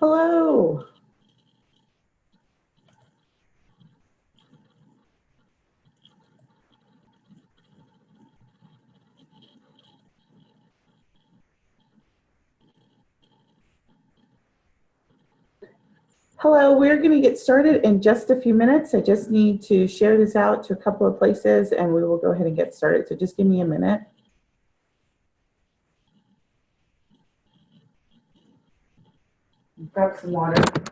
Hello. Hello, we're going to get started in just a few minutes. I just need to share this out to a couple of places and we will go ahead and get started. So just give me a minute. Grab some water.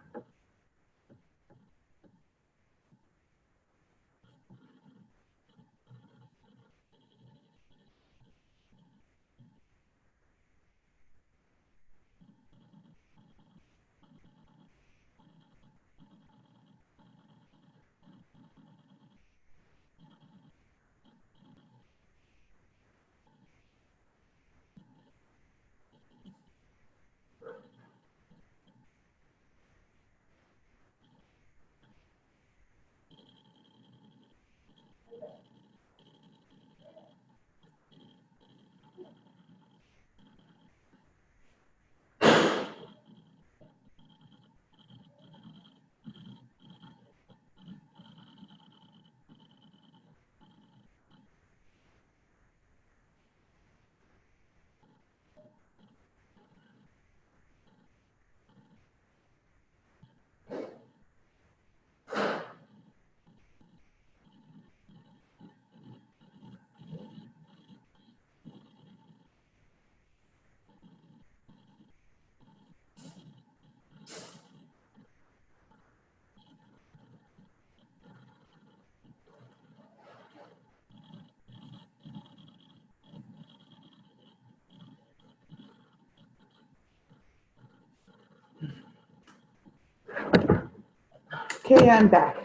Okay, I'm back.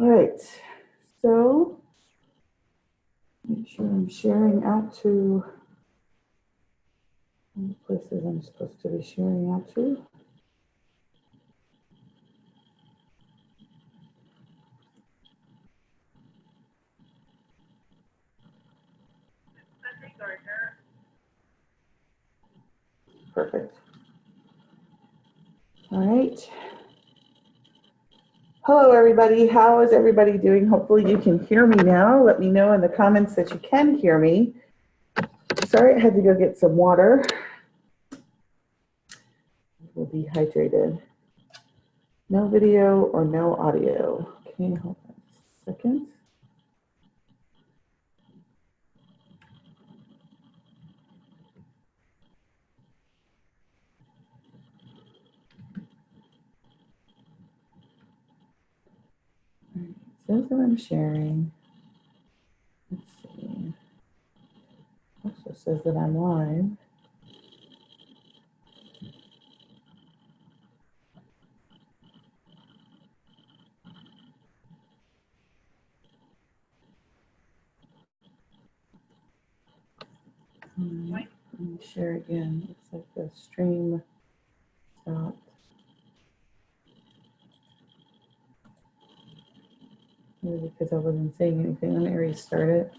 All right, so make sure I'm sharing out to the places I'm supposed to be sharing out to. Perfect. All right. Hello, everybody. How is everybody doing? Hopefully you can hear me now. Let me know in the comments that you can hear me. Sorry, I had to go get some water. We'll be hydrated. No video or no audio. Okay, hold on a second. Says that I'm sharing. Let's see. Also says that I'm live. Hmm, Let me share again. It's like the stream stopped. Maybe because I wasn't saying anything. Let me restart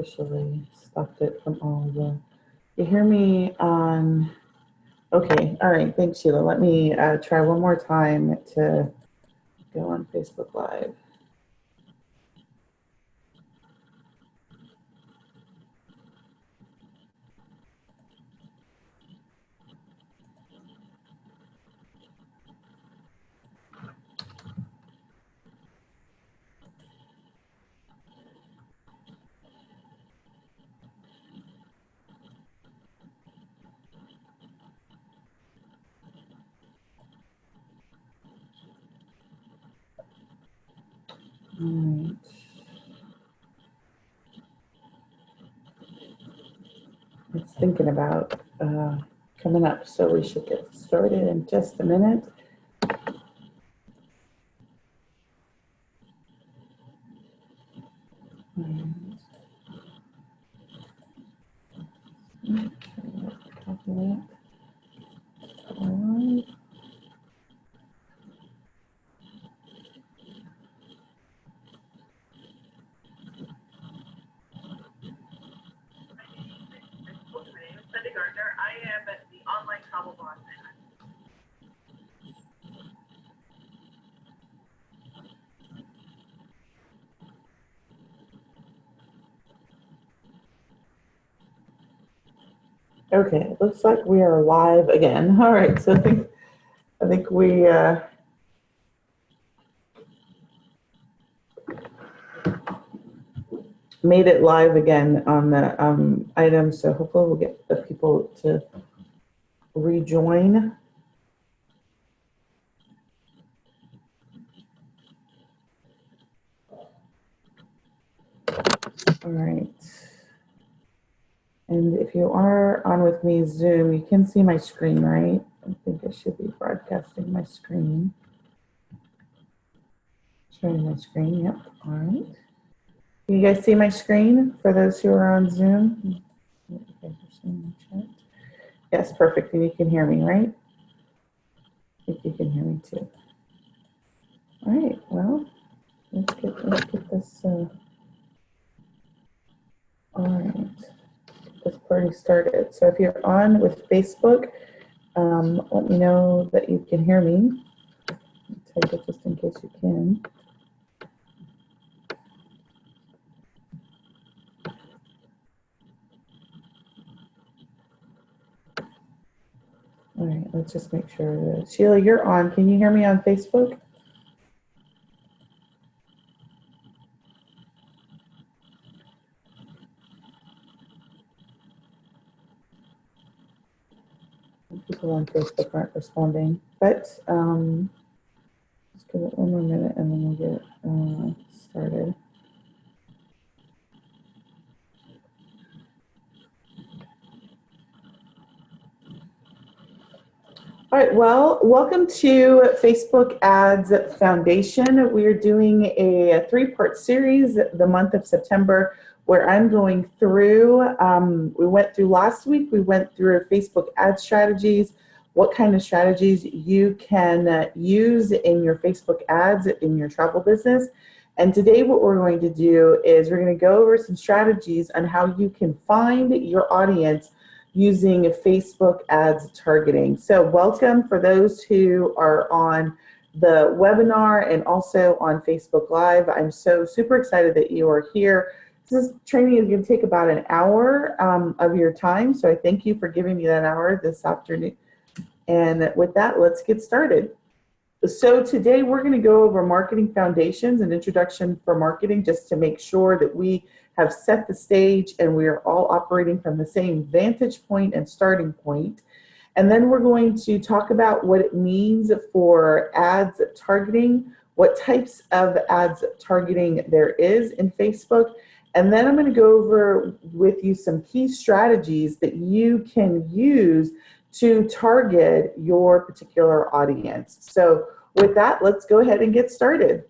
officially stopped it from all the, you hear me on, okay, all right, thanks Sheila. Let me uh, try one more time to go on Facebook Live. All right. it's thinking about uh, coming up, so we should get started in just a minute. And- Okay, copy that. All right. My name is Sunday Gardner. I am the online travel blog. Okay, it looks like we are live again. All right, so I think, I think we, uh, made it live again on the, um, item, so hopefully we'll get the people to rejoin. All right. And if you are on with me Zoom, you can see my screen, right? I think I should be broadcasting my screen. Showing my screen, yep, all right. You guys see my screen for those who are on Zoom? Yes, perfect, and you can hear me, right? I think you can hear me too. All right, well, let's get, let's get this, uh, all right this party started. So if you're on with Facebook, um, let me know that you can hear me. Type it just in case you can. All right, let's just make sure. Sheila, you're on. Can you hear me on Facebook? People on Facebook aren't responding, but um, just give it one more minute and then we'll get uh, started. All right, well, welcome to Facebook Ads Foundation. We are doing a three-part series the month of September where I'm going through, um, we went through last week, we went through Facebook ad strategies, what kind of strategies you can uh, use in your Facebook ads in your travel business. And today what we're going to do is we're gonna go over some strategies on how you can find your audience using Facebook ads targeting. So welcome for those who are on the webinar and also on Facebook Live. I'm so super excited that you are here. This training is going to take about an hour um, of your time, so I thank you for giving me that hour this afternoon. And with that, let's get started. So today we're going to go over marketing foundations and introduction for marketing just to make sure that we have set the stage and we are all operating from the same vantage point and starting point. And then we're going to talk about what it means for ads targeting, what types of ads targeting there is in Facebook, and then I'm going to go over with you some key strategies that you can use to target your particular audience. So with that, let's go ahead and get started.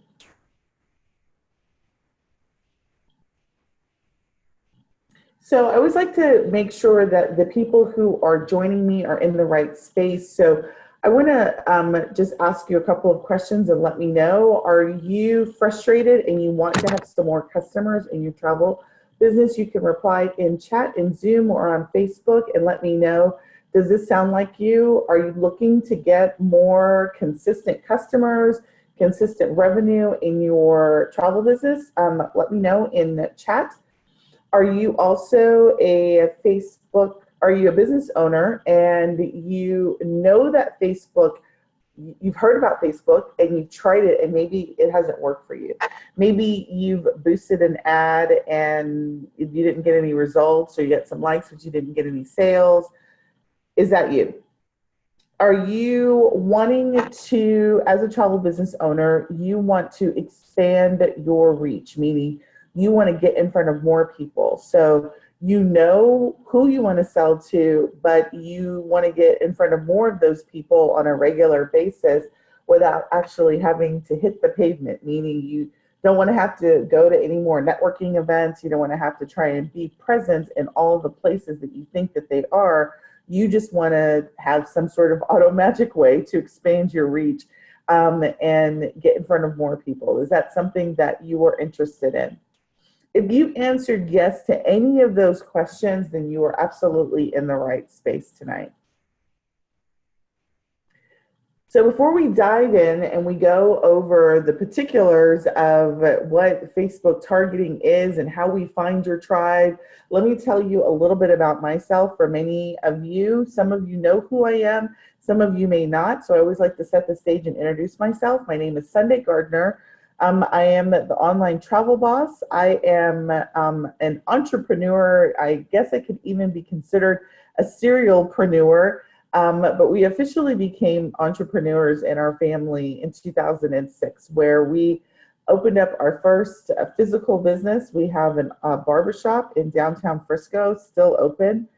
So I always like to make sure that the people who are joining me are in the right space. So I want to um, just ask you a couple of questions and let me know. Are you frustrated and you want to have some more customers in your travel business? You can reply in chat, in Zoom, or on Facebook and let me know. Does this sound like you? Are you looking to get more consistent customers, consistent revenue in your travel business? Um, let me know in the chat. Are you also a Facebook are you a business owner and you know that Facebook, you've heard about Facebook and you've tried it and maybe it hasn't worked for you. Maybe you've boosted an ad and you didn't get any results or you got some likes but you didn't get any sales. Is that you? Are you wanting to, as a travel business owner, you want to expand your reach, meaning you want to get in front of more people. So you know who you want to sell to, but you want to get in front of more of those people on a regular basis without actually having to hit the pavement, meaning you don't want to have to go to any more networking events. You don't want to have to try and be present in all the places that you think that they are. You just want to have some sort of auto magic way to expand your reach um, and get in front of more people. Is that something that you are interested in? If you answered yes to any of those questions, then you are absolutely in the right space tonight. So before we dive in and we go over the particulars of what Facebook targeting is and how we find your tribe, let me tell you a little bit about myself. For many of you, some of you know who I am, some of you may not. So I always like to set the stage and introduce myself. My name is Sunday Gardner. Um, I am the online travel boss. I am um, an entrepreneur. I guess I could even be considered a serialpreneur. Um, but we officially became entrepreneurs in our family in 2006, where we opened up our first uh, physical business. We have a uh, barbershop in downtown Frisco, still open.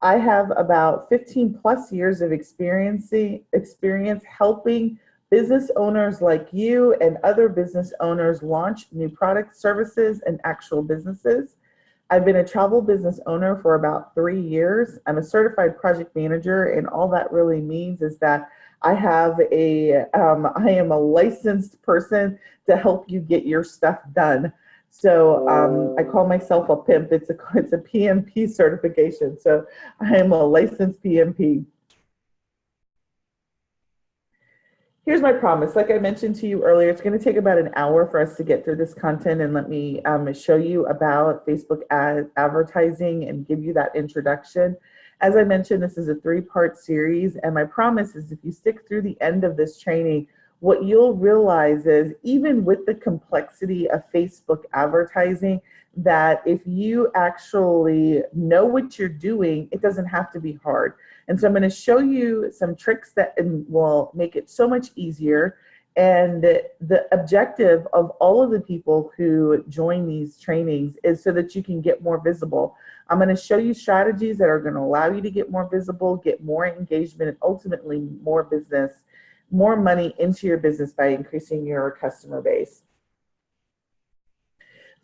I have about 15 plus years of experience helping business owners like you and other business owners launch new products, services, and actual businesses. I've been a travel business owner for about three years. I'm a certified project manager, and all that really means is that I have a, um, I am a licensed person to help you get your stuff done. So um, I call myself a pimp. It's a, it's a PMP certification. So I am a licensed PMP. Here's my promise. Like I mentioned to you earlier, it's going to take about an hour for us to get through this content and let me um, show you about Facebook ad advertising and give you that introduction. As I mentioned, this is a three-part series, and my promise is if you stick through the end of this training, what you'll realize is even with the complexity of Facebook advertising, that if you actually know what you're doing, it doesn't have to be hard. And so I'm going to show you some tricks that will make it so much easier. And the objective of all of the people who join these trainings is so that you can get more visible. I'm going to show you strategies that are going to allow you to get more visible, get more engagement, and ultimately more business, more money into your business by increasing your customer base.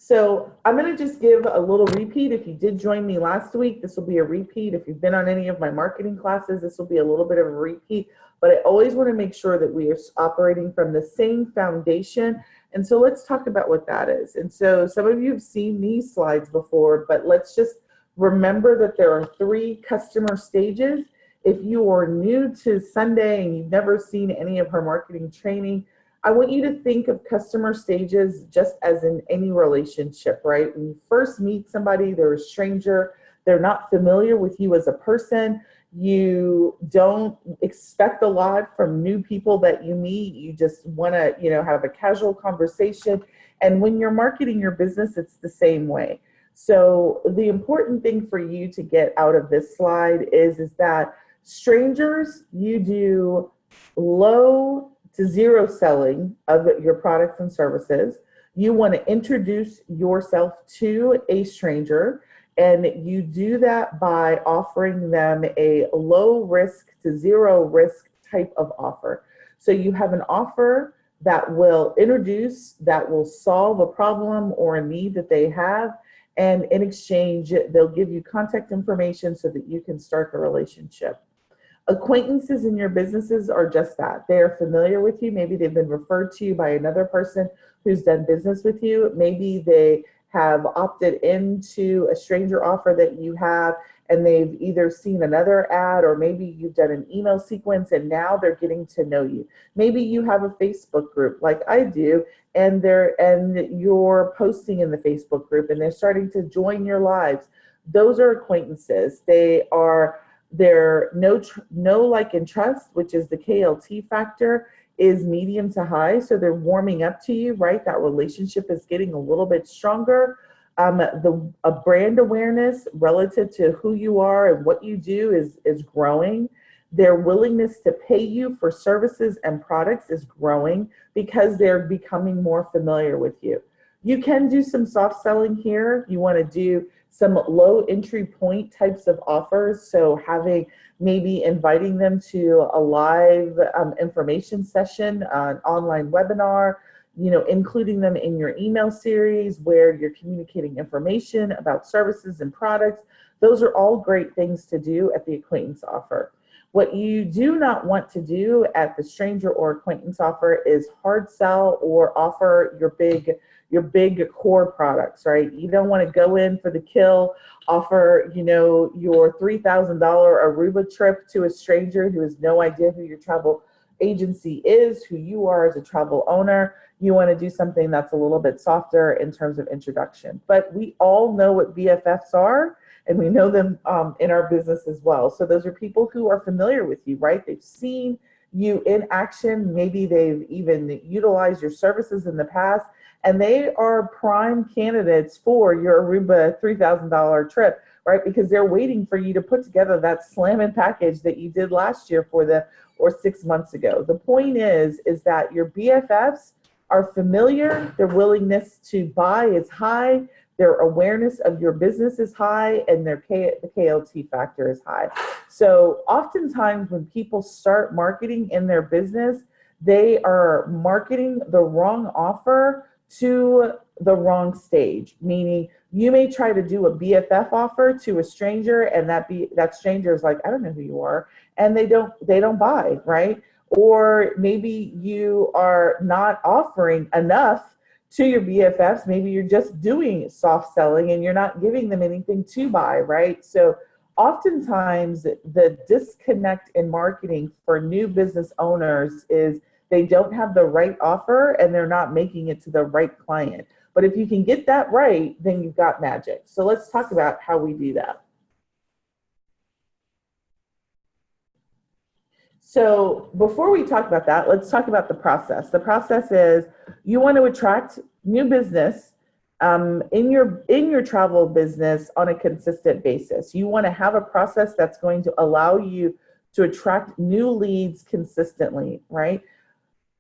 So I'm going to just give a little repeat. If you did join me last week, this will be a repeat. If you've been on any of my marketing classes, this will be a little bit of a repeat. But I always want to make sure that we are operating from the same foundation. And so let's talk about what that is. And so some of you have seen these slides before, but let's just remember that there are three customer stages. If you are new to Sunday and you've never seen any of her marketing training, I want you to think of customer stages just as in any relationship, right? When you first meet somebody, they're a stranger, they're not familiar with you as a person. You don't expect a lot from new people that you meet. You just want to, you know, have a casual conversation. And when you're marketing your business, it's the same way. So the important thing for you to get out of this slide is, is that strangers, you do low to zero selling of your products and services. You want to introduce yourself to a stranger and you do that by offering them a low risk to zero risk type of offer. So you have an offer that will introduce, that will solve a problem or a need that they have. And in exchange, they'll give you contact information so that you can start the relationship. Acquaintances in your businesses are just that. They are familiar with you. Maybe they've been referred to you by another person who's done business with you. Maybe they have opted into a stranger offer that you have and they've either seen another ad or maybe you've done an email sequence and now they're getting to know you. Maybe you have a Facebook group like I do and they're and you're posting in the Facebook group and they're starting to join your lives. Those are acquaintances. They are their no, no like and trust, which is the KLT factor, is medium to high. So they're warming up to you, right? That relationship is getting a little bit stronger. Um, the a brand awareness relative to who you are and what you do is, is growing. Their willingness to pay you for services and products is growing because they're becoming more familiar with you. You can do some soft selling here. You want to do some low entry point types of offers. So having maybe inviting them to a live um, information session, uh, an online webinar, you know, including them in your email series where you're communicating information about services and products. Those are all great things to do at the acquaintance offer. What you do not want to do at the stranger or acquaintance offer is hard sell or offer your big your big core products, right? You don't want to go in for the kill, offer, you know, your $3,000 Aruba trip to a stranger who has no idea who your travel agency is, who you are as a travel owner. You want to do something that's a little bit softer in terms of introduction. But we all know what BFFs are and we know them um, in our business as well. So those are people who are familiar with you, right? They've seen you in action. Maybe they've even utilized your services in the past and they are prime candidates for your Aruba $3,000 trip, right? Because they're waiting for you to put together that slamming package that you did last year for the or six months ago. The point is, is that your BFFs are familiar, their willingness to buy is high, their awareness of your business is high, and their K, the KLT factor is high. So oftentimes when people start marketing in their business, they are marketing the wrong offer to the wrong stage, meaning you may try to do a BFF offer to a stranger and that be that stranger is like, I don't know who you are, and they don't they don't buy, right? Or maybe you are not offering enough to your BFFs. Maybe you're just doing soft selling and you're not giving them anything to buy, right? So oftentimes the disconnect in marketing for new business owners is they don't have the right offer and they're not making it to the right client. But if you can get that right, then you've got magic. So let's talk about how we do that. So before we talk about that, let's talk about the process. The process is you want to attract new business um, in your in your travel business on a consistent basis. You want to have a process that's going to allow you to attract new leads consistently, right?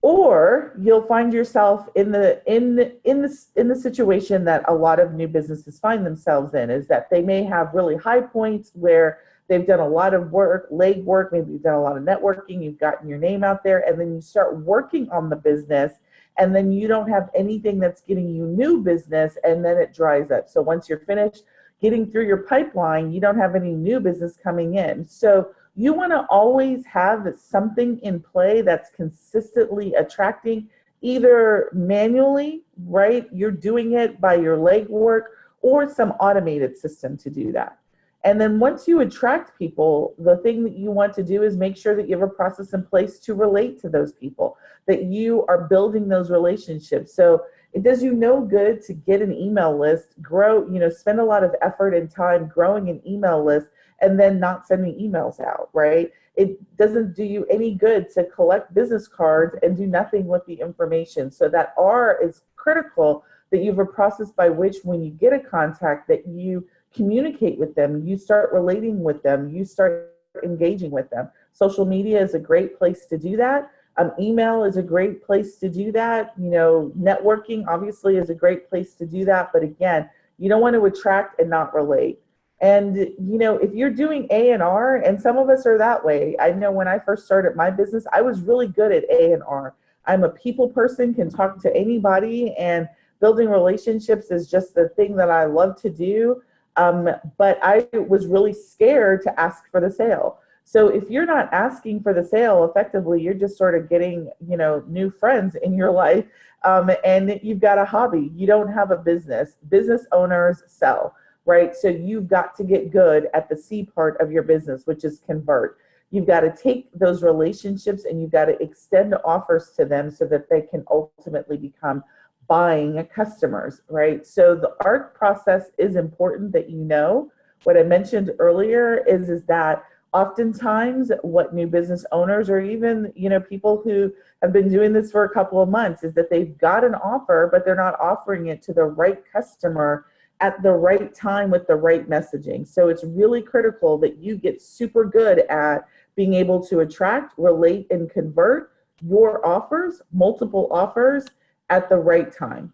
Or you'll find yourself in the in in the in the situation that a lot of new businesses find themselves in is that they may have really high points where they've done a lot of work leg work maybe you've done a lot of networking you've gotten your name out there and then you start working on the business and then you don't have anything that's getting you new business and then it dries up. So once you're finished getting through your pipeline you don't have any new business coming in. So you want to always have something in play that's consistently attracting either manually, right? You're doing it by your legwork or some automated system to do that. And then once you attract people, the thing that you want to do is make sure that you have a process in place to relate to those people, that you are building those relationships. So it does you no good to get an email list, grow, you know, spend a lot of effort and time growing an email list and then not sending emails out, right? It doesn't do you any good to collect business cards and do nothing with the information. So that R is critical that you have a process by which when you get a contact that you communicate with them, you start relating with them, you start engaging with them. Social media is a great place to do that. Um, email is a great place to do that. You know, networking obviously is a great place to do that. But again, you don't want to attract and not relate. And you know, if you're doing A and R, and some of us are that way. I know when I first started my business, I was really good at A and R. I'm a people person, can talk to anybody, and building relationships is just the thing that I love to do. Um, but I was really scared to ask for the sale. So if you're not asking for the sale effectively, you're just sort of getting, you know, new friends in your life, um, and you've got a hobby. You don't have a business. Business owners sell right? So you've got to get good at the C part of your business, which is convert. You've got to take those relationships and you've got to extend offers to them so that they can ultimately become buying customers, right? So the ARC process is important that you know. What I mentioned earlier is, is that oftentimes what new business owners or even you know people who have been doing this for a couple of months is that they've got an offer but they're not offering it to the right customer at the right time with the right messaging. So it's really critical that you get super good at being able to attract, relate, and convert your offers, multiple offers at the right time.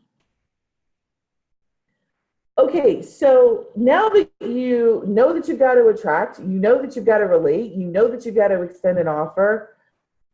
Okay, so now that you know that you've got to attract, you know that you've got to relate, you know that you've got to extend an offer,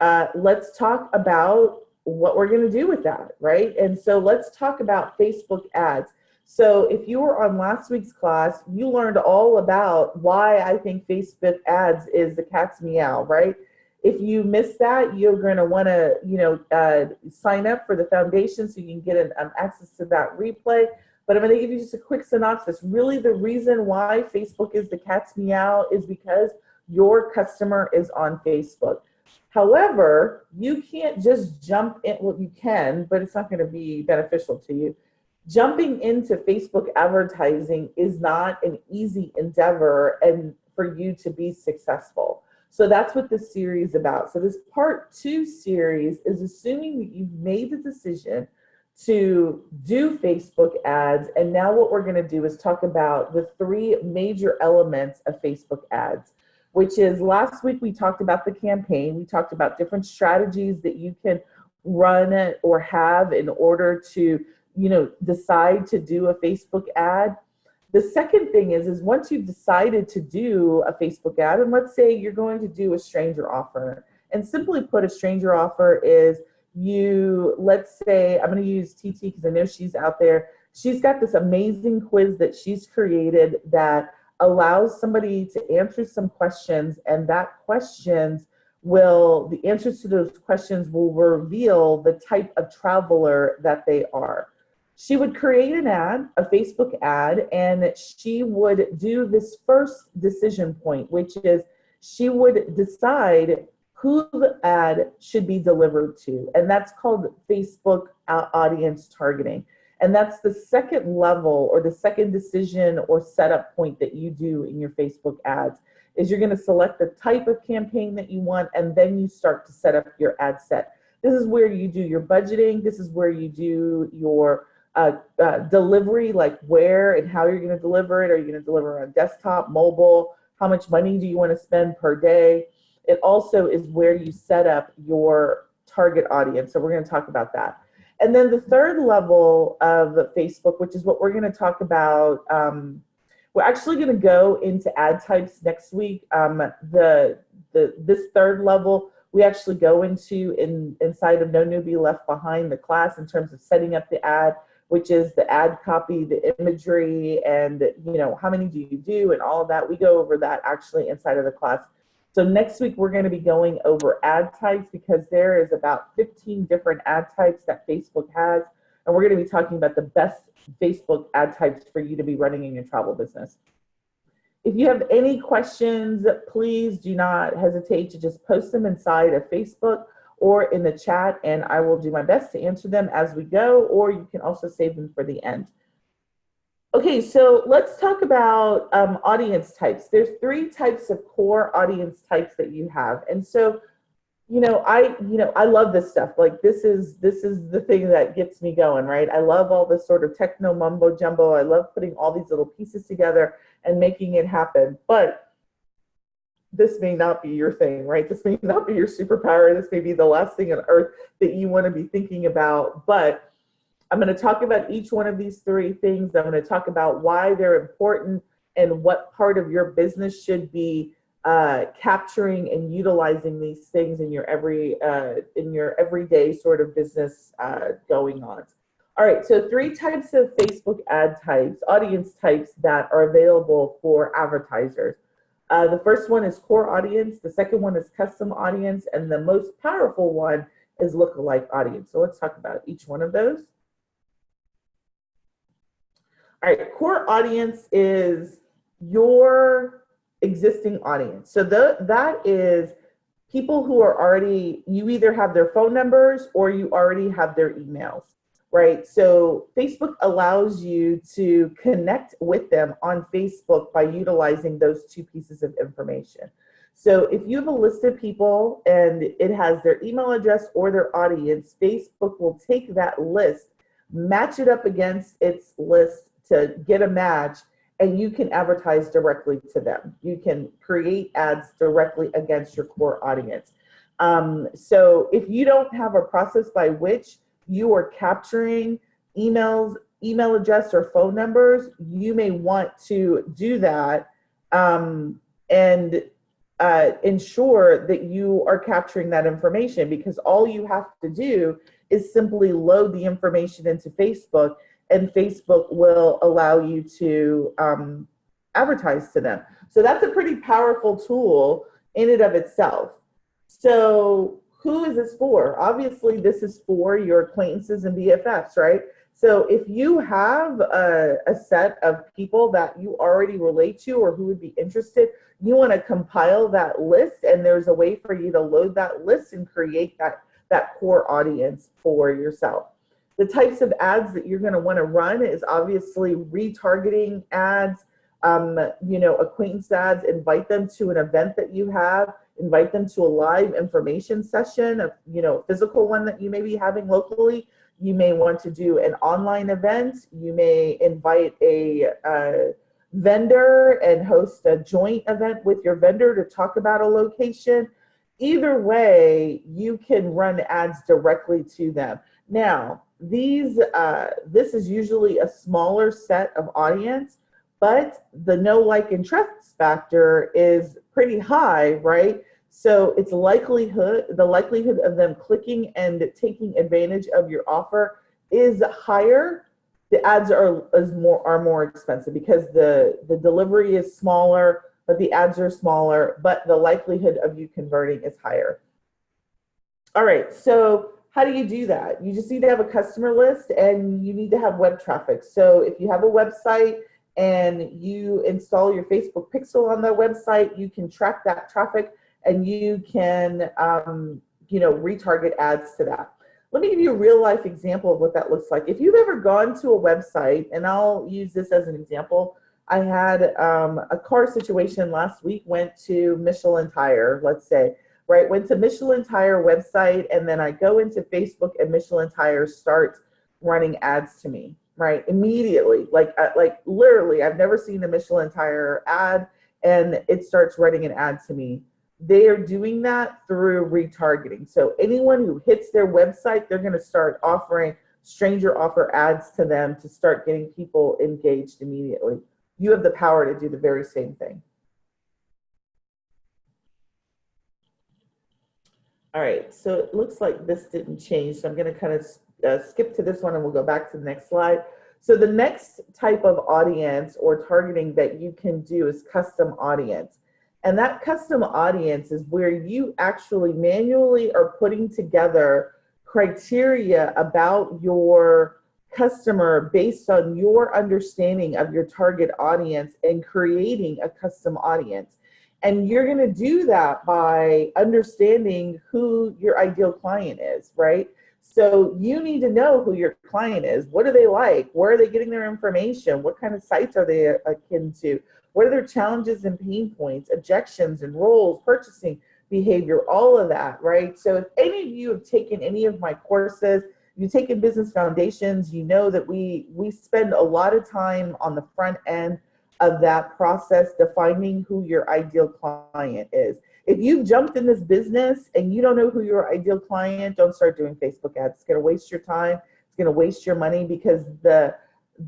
uh, let's talk about what we're going to do with that, right? And so let's talk about Facebook ads. So if you were on last week's class, you learned all about why I think Facebook ads is the cat's meow, right? If you missed that, you're going to want to, you know, uh, sign up for the foundation so you can get an, um, access to that replay. But I'm going to give you just a quick synopsis. Really, the reason why Facebook is the cat's meow is because your customer is on Facebook. However, you can't just jump in, well, you can, but it's not going to be beneficial to you. Jumping into Facebook advertising is not an easy endeavor and for you to be successful. So that's what this series is about. So this part two series is assuming that you've made the decision to do Facebook ads. And now what we're gonna do is talk about the three major elements of Facebook ads, which is last week we talked about the campaign. We talked about different strategies that you can run or have in order to, you know, decide to do a Facebook ad. The second thing is, is once you've decided to do a Facebook ad, and let's say you're going to do a stranger offer, and simply put, a stranger offer is you, let's say, I'm going to use TT because I know she's out there. She's got this amazing quiz that she's created that allows somebody to answer some questions, and that questions will, the answers to those questions will reveal the type of traveler that they are. She would create an ad, a Facebook ad, and she would do this first decision point, which is she would decide who the ad should be delivered to. And that's called Facebook audience targeting. And that's the second level or the second decision or setup point that you do in your Facebook ads is you're gonna select the type of campaign that you want and then you start to set up your ad set. This is where you do your budgeting. This is where you do your uh, uh, delivery, like where and how you're gonna deliver it. Are you gonna deliver on desktop, mobile? How much money do you wanna spend per day? It also is where you set up your target audience. So we're going to talk about that. And then the third level of Facebook, which is what we're going to talk about. Um, we're actually going to go into ad types next week. Um, the the this third level we actually go into in inside of No Newbie Left Behind the class in terms of setting up the ad, which is the ad copy, the imagery, and you know how many do you do and all of that. We go over that actually inside of the class so next week, we're going to be going over ad types because there is about 15 different ad types that Facebook has. And we're going to be talking about the best Facebook ad types for you to be running in your travel business. If you have any questions, please do not hesitate to just post them inside of Facebook or in the chat, and I will do my best to answer them as we go, or you can also save them for the end. Okay, so let's talk about um, audience types. There's three types of core audience types that you have. And so, you know, I, you know, I love this stuff. Like this is, this is the thing that gets me going, right? I love all this sort of techno mumbo jumbo. I love putting all these little pieces together and making it happen. But this may not be your thing, right? This may not be your superpower. This may be the last thing on earth that you want to be thinking about. But I'm going to talk about each one of these three things. I'm going to talk about why they're important and what part of your business should be uh, capturing and utilizing these things in your every uh, in your everyday sort of business uh, going on. All right, so three types of Facebook ad types, audience types that are available for advertisers. Uh, the first one is core audience, the second one is custom audience, and the most powerful one is lookalike audience. So let's talk about each one of those. All right, core audience is your existing audience. So the, that is people who are already, you either have their phone numbers or you already have their emails, right? So Facebook allows you to connect with them on Facebook by utilizing those two pieces of information. So if you have a list of people and it has their email address or their audience, Facebook will take that list, match it up against its list to get a match and you can advertise directly to them. You can create ads directly against your core audience. Um, so if you don't have a process by which you are capturing emails email address or phone numbers, you may want to do that um, and uh, ensure that you are capturing that information because all you have to do is simply load the information into Facebook and Facebook will allow you to um, advertise to them. So that's a pretty powerful tool in and of itself. So who is this for? Obviously, this is for your acquaintances and BFFs, right? So if you have a, a, set of people that you already relate to or who would be interested, you want to compile that list and there's a way for you to load that list and create that, that core audience for yourself. The types of ads that you're going to want to run is obviously retargeting ads, um, you know, acquaintance ads, invite them to an event that you have, invite them to a live information session, a, you know, physical one that you may be having locally. You may want to do an online event. You may invite a, vendor and host a joint event with your vendor to talk about a location. Either way, you can run ads directly to them. Now, these, uh, this is usually a smaller set of audience but the know like and trust factor is pretty high, right? So it's likelihood, the likelihood of them clicking and taking advantage of your offer is higher. The ads are is more are more expensive because the the delivery is smaller, but the ads are smaller, but the likelihood of you converting is higher. All right, so how do you do that? You just need to have a customer list and you need to have web traffic. So if you have a website, and you install your Facebook pixel on that website, you can track that traffic and you can, um, you know, retarget ads to that. Let me give you a real life example of what that looks like. If you've ever gone to a website, and I'll use this as an example, I had um, a car situation last week, went to Michelin Tire, let's say, right? Went to Michelin Tire website, and then I go into Facebook and Michelin Tire starts running ads to me right? Immediately, like uh, like literally, I've never seen a Michelin tire ad, and it starts running an ad to me. They are doing that through retargeting. So anyone who hits their website, they're going to start offering stranger offer ads to them to start getting people engaged immediately. You have the power to do the very same thing. All right, so it looks like this didn't change. So I'm gonna kind of uh, skip to this one and we'll go back to the next slide. So the next type of audience or targeting that you can do is custom audience. And that custom audience is where you actually manually are putting together criteria about your customer based on your understanding of your target audience and creating a custom audience. And you're going to do that by understanding who your ideal client is, right? So you need to know who your client is. What are they like? Where are they getting their information? What kind of sites are they akin to? What are their challenges and pain points, objections and roles, purchasing behavior, all of that, right? So if any of you have taken any of my courses, you've taken business foundations, you know that we, we spend a lot of time on the front end of that process defining who your ideal client is. If you've jumped in this business and you don't know who your ideal client, don't start doing Facebook ads. It's gonna waste your time. It's gonna waste your money because the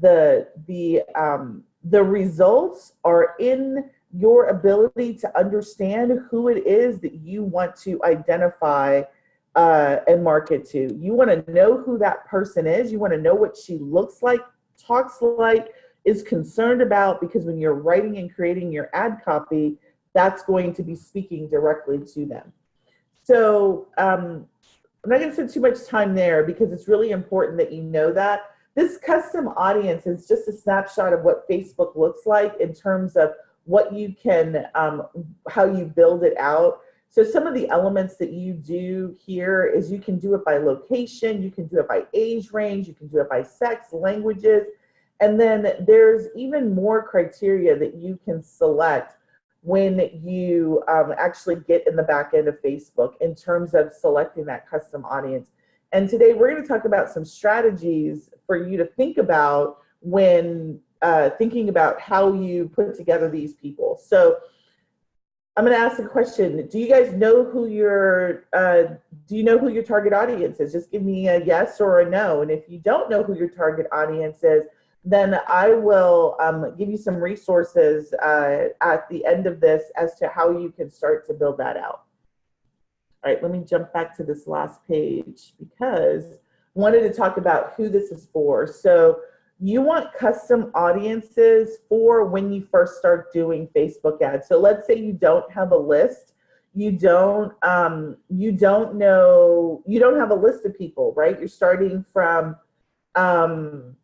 the the um, the results are in your ability to understand who it is that you want to identify uh, and market to. You want to know who that person is. You want to know what she looks like, talks like, is concerned about because when you're writing and creating your ad copy, that's going to be speaking directly to them. So um, I'm not going to spend too much time there because it's really important that you know that. This custom audience is just a snapshot of what Facebook looks like in terms of what you can, um, how you build it out. So some of the elements that you do here is you can do it by location, you can do it by age range, you can do it by sex, languages, and then there's even more criteria that you can select when you um, actually get in the back end of Facebook in terms of selecting that custom audience. And today we're going to talk about some strategies for you to think about when uh, thinking about how you put together these people. So I'm going to ask a question. Do you guys know who your uh, do you know who your target audience is? Just give me a yes or a no. And if you don't know who your target audience is, then I will um, give you some resources uh, at the end of this as to how you can start to build that out. All right, let me jump back to this last page because I wanted to talk about who this is for. So you want custom audiences for when you first start doing Facebook ads. So let's say you don't have a list, you don't um, you don't know you don't have a list of people, right? You're starting from um,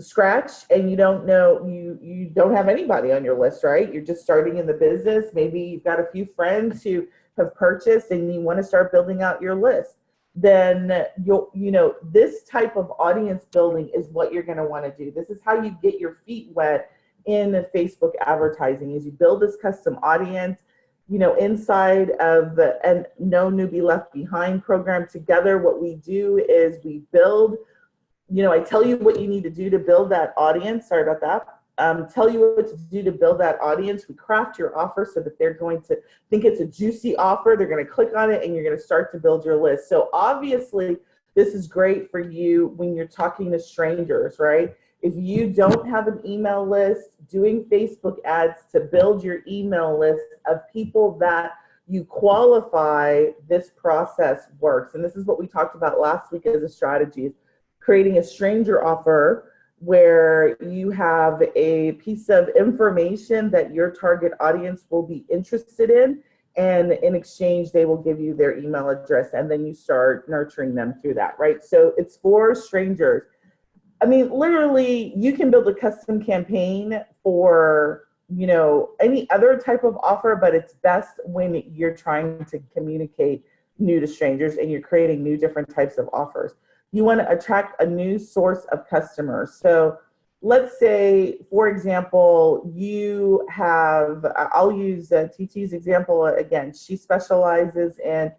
scratch and you don't know you you don't have anybody on your list, right? You're just starting in the business. Maybe you've got a few friends who have purchased and you want to start building out your list then you'll you know this type of audience building is what you're going to want to do. This is how you get your feet wet in the facebook advertising is you build this custom audience you know inside of the and no newbie left behind program. Together what we do is we build you know i tell you what you need to do to build that audience. Sorry about that um, tell you what to do to build that audience. We craft your offer so that they're going to think it's a juicy offer. They're going to click on it and you're going to start to build your list. So obviously, this is great for you when you're talking to strangers, right? If you don't have an email list, doing Facebook ads to build your email list of people that you qualify, this process works. And this is what we talked about last week as a strategy, creating a stranger offer where you have a piece of information that your target audience will be interested in and in exchange they will give you their email address and then you start nurturing them through that right? So it's for strangers. I mean literally you can build a custom campaign for you know any other type of offer but it's best when you're trying to communicate new to strangers and you're creating new different types of offers you want to attract a new source of customers. So let's say, for example, you have, I'll use uh, TT's example again. She specializes in,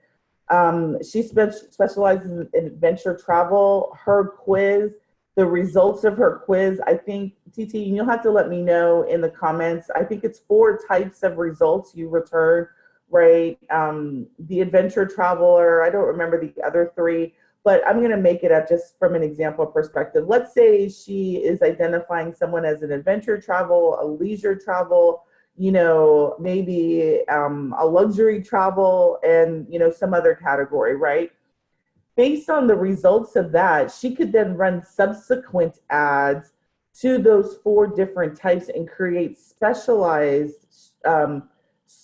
um, she spe specializes in adventure travel. Her quiz, the results of her quiz, I think, TT, you'll have to let me know in the comments. I think it's four types of results you return, right? Um, the adventure traveler, I don't remember the other three but I'm going to make it up just from an example perspective. Let's say she is identifying someone as an adventure travel, a leisure travel, you know, maybe um, a luxury travel and, you know, some other category, right? Based on the results of that, she could then run subsequent ads to those four different types and create specialized um,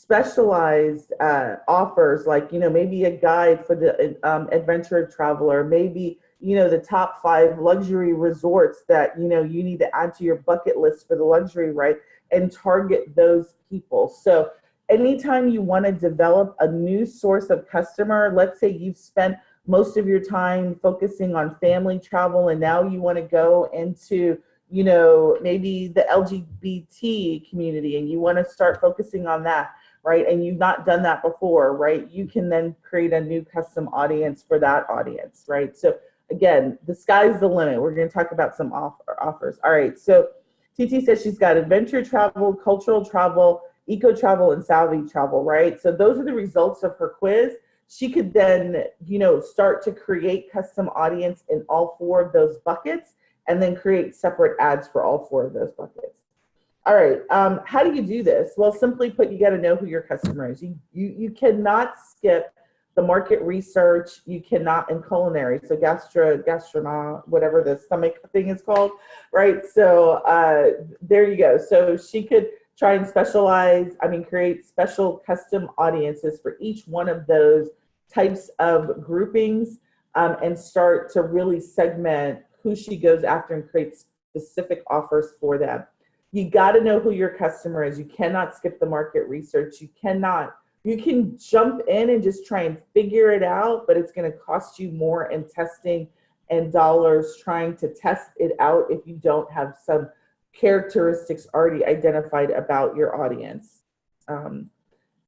specialized uh, offers, like, you know, maybe a guide for the um, adventure traveler, maybe, you know, the top five luxury resorts that, you know, you need to add to your bucket list for the luxury, right? And target those people. So anytime you want to develop a new source of customer, let's say you've spent most of your time focusing on family travel and now you want to go into you know maybe the lgbt community and you want to start focusing on that right? And you've not done that before, right? You can then create a new custom audience for that audience, right? So again, the sky's the limit. We're going to talk about some offer, offers. All right, so TT says she's got adventure travel, cultural travel, eco travel, and savvy travel, right? So those are the results of her quiz. She could then, you know, start to create custom audience in all four of those buckets and then create separate ads for all four of those buckets. All right, um, how do you do this? Well, simply put, you got to know who your customer is. You, you, you cannot skip the market research. You cannot in culinary, so gastro, gastronom, whatever the stomach thing is called, right? So uh, there you go. So she could try and specialize, I mean, create special custom audiences for each one of those types of groupings um, and start to really segment who she goes after and create specific offers for them you got to know who your customer is. You cannot skip the market research. You cannot. You can jump in and just try and figure it out, but it's going to cost you more in testing and dollars trying to test it out if you don't have some characteristics already identified about your audience. Um,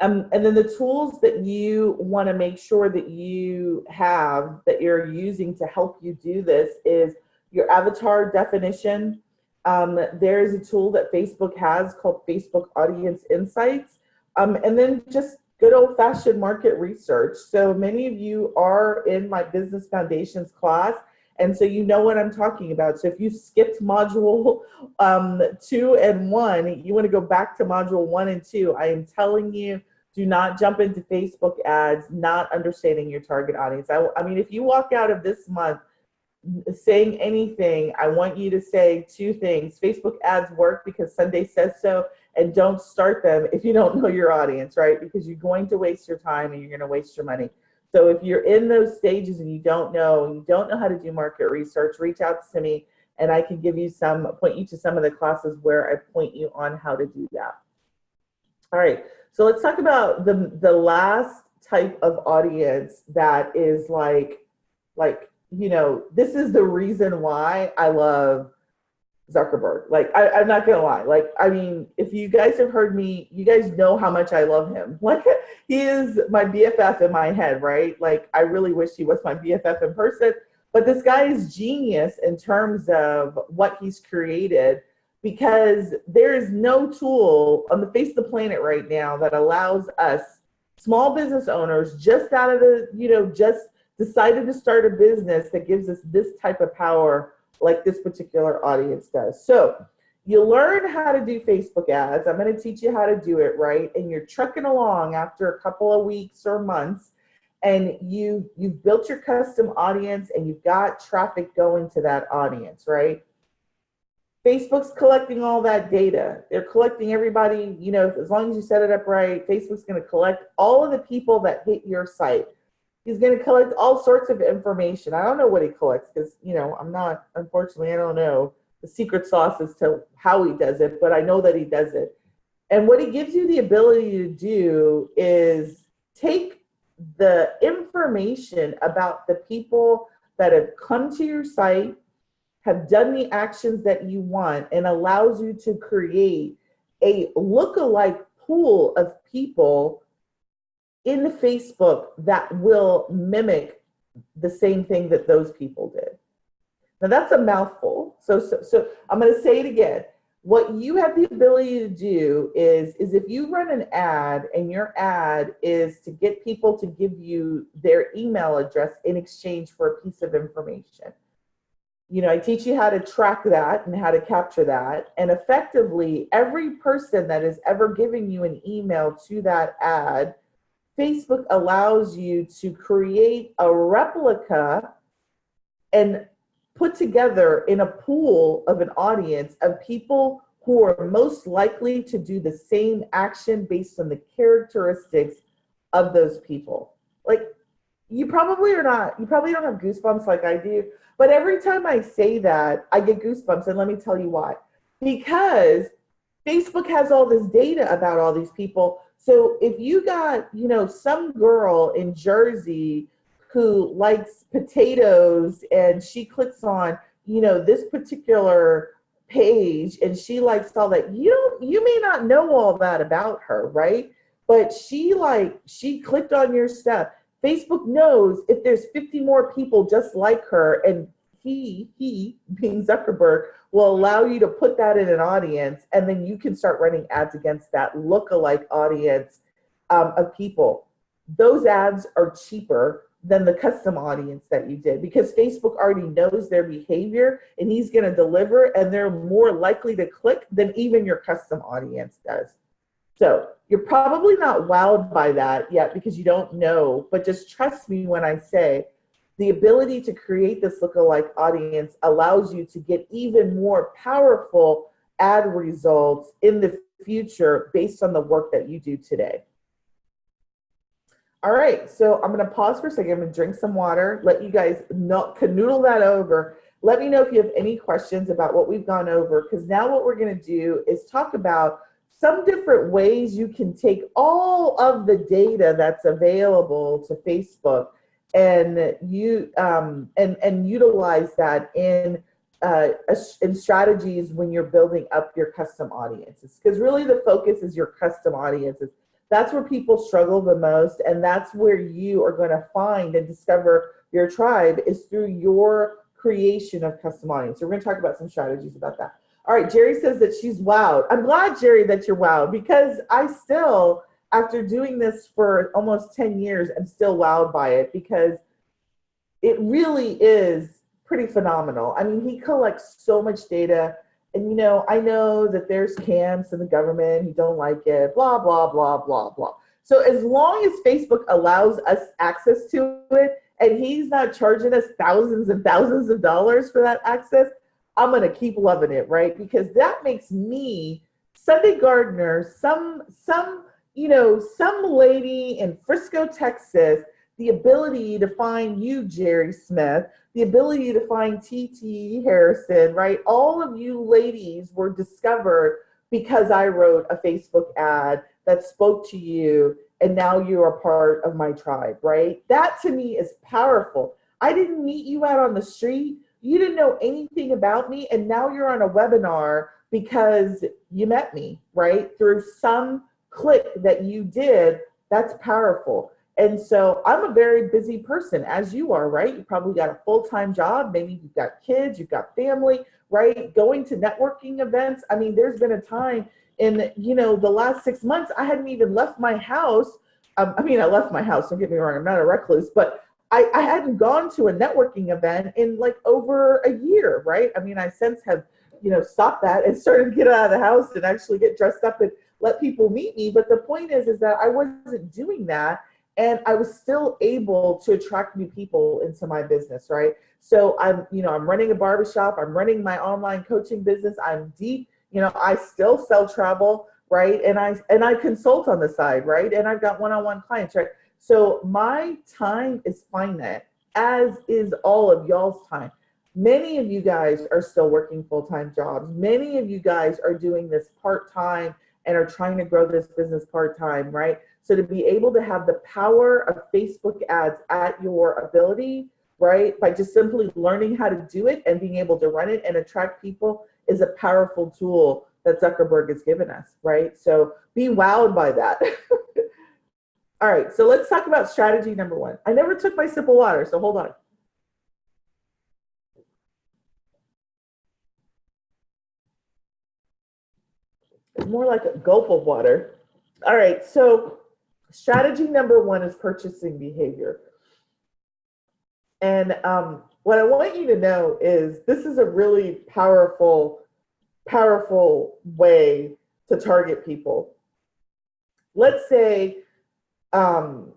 um, and then the tools that you want to make sure that you have that you're using to help you do this is your avatar definition, um, there is a tool that Facebook has called Facebook Audience Insights, Um, and then just good old fashioned market research. So many of you are in my business foundations class. And so you know what I'm talking about. So if you skipped module um, two and one, you want to go back to module one and two. I am telling you, do not jump into Facebook ads, not understanding your target audience. I, I mean, if you walk out of this month saying anything, I want you to say two things. Facebook ads work because Sunday says so, and don't start them if you don't know your audience, right? Because you're going to waste your time and you're going to waste your money. So if you're in those stages and you don't know, you don't know how to do market research, reach out to me and I can give you some, point you to some of the classes where I point you on how to do that. All right, so let's talk about the, the last type of audience that is like, like, you know, this is the reason why I love Zuckerberg. Like, I, I'm not gonna lie. Like, I mean, if you guys have heard me, you guys know how much I love him. Like, he is my BFF in my head, right? Like, I really wish he was my BFF in person. But this guy is genius in terms of what he's created because there is no tool on the face of the planet right now that allows us small business owners just out of the, you know, just decided to start a business that gives us this type of power like this particular audience does. So you learn how to do Facebook ads. I'm going to teach you how to do it right. And you're trucking along after a couple of weeks or months and you you've built your custom audience and you've got traffic going to that audience, right? Facebook's collecting all that data. They're collecting everybody, you know, as long as you set it up right, Facebook's going to collect all of the people that hit your site. He's going to collect all sorts of information. I don't know what he collects because, you know, I'm not, unfortunately, I don't know the secret sauce as to how he does it, but I know that he does it. And what he gives you the ability to do is take the information about the people that have come to your site, have done the actions that you want, and allows you to create a look-alike pool of people in Facebook that will mimic the same thing that those people did. Now that's a mouthful. So, so, so I'm going to say it again. What you have the ability to do is, is if you run an ad and your ad is to get people to give you their email address in exchange for a piece of information. You know, I teach you how to track that and how to capture that. And effectively, every person that is ever giving you an email to that ad Facebook allows you to create a replica and put together in a pool of an audience of people who are most likely to do the same action based on the characteristics of those people. Like you probably are not, you probably don't have goosebumps like I do, but every time I say that, I get goosebumps and let me tell you why. Because Facebook has all this data about all these people so if you got, you know, some girl in Jersey who likes potatoes and she clicks on, you know, this particular page and she likes all that, you don't, you may not know all that about her, right? But she like, she clicked on your stuff. Facebook knows if there's 50 more people just like her and he, he being Zuckerberg, will allow you to put that in an audience and then you can start running ads against that look-alike audience um, of people. Those ads are cheaper than the custom audience that you did because Facebook already knows their behavior and he's going to deliver and they're more likely to click than even your custom audience does. So you're probably not wowed by that yet because you don't know, but just trust me when I say the ability to create this lookalike audience allows you to get even more powerful ad results in the future based on the work that you do today. All right, so I'm gonna pause for a second. I'm gonna drink some water, let you guys know, canoodle that over. Let me know if you have any questions about what we've gone over, because now what we're gonna do is talk about some different ways you can take all of the data that's available to Facebook and you um, and and utilize that in uh, in strategies when you're building up your custom audiences. Because really the focus is your custom audiences. That's where people struggle the most and that's where you are going to find and discover your tribe is through your creation of custom audience. So we're going to talk about some strategies about that. All right jerry says that she's wowed. I'm glad jerry that you're wowed because i still after doing this for almost 10 years, I'm still wowed by it because it really is pretty phenomenal. I mean, he collects so much data. And you know, I know that there's camps in the government who don't like it, blah, blah, blah, blah, blah. So as long as Facebook allows us access to it and he's not charging us thousands and thousands of dollars for that access, I'm gonna keep loving it, right? Because that makes me, Sunday Gardner, some some you know, some lady in Frisco, Texas, the ability to find you, Jerry Smith, the ability to find TT Harrison, right? All of you ladies were discovered because I wrote a Facebook ad that spoke to you and now you're part of my tribe, right? That to me is powerful. I didn't meet you out on the street. You didn't know anything about me and now you're on a webinar because you met me, right? Through some click that you did, that's powerful. And so I'm a very busy person, as you are, right? You probably got a full-time job, maybe you've got kids, you've got family, right? Going to networking events. I mean, there's been a time in, you know, the last six months, I hadn't even left my house. Um, I mean, I left my house, don't get me wrong, I'm not a recluse, but I, I hadn't gone to a networking event in like over a year, right? I mean, I since have, you know, stopped that and started to get out of the house and actually get dressed up and let people meet me. But the point is, is that I wasn't doing that and I was still able to attract new people into my business, right? So I'm, you know, I'm running a barbershop, I'm running my online coaching business, I'm deep, you know, I still sell travel, right? And I and I consult on the side, right? And I've got one-on-one clients, right? So my time is finite, as is all of y'all's time. Many of you guys are still working full-time jobs. Many of you guys are doing this part-time and are trying to grow this business part-time, right? So to be able to have the power of Facebook ads at your ability, right? By just simply learning how to do it and being able to run it and attract people is a powerful tool that Zuckerberg has given us, right? So be wowed by that. All right, so let's talk about strategy number one. I never took my sip of water, so hold on. It's more like a gulp of water. All right, so strategy number one is purchasing behavior. And um, what I want you to know is this is a really powerful, powerful way to target people. Let's say, um,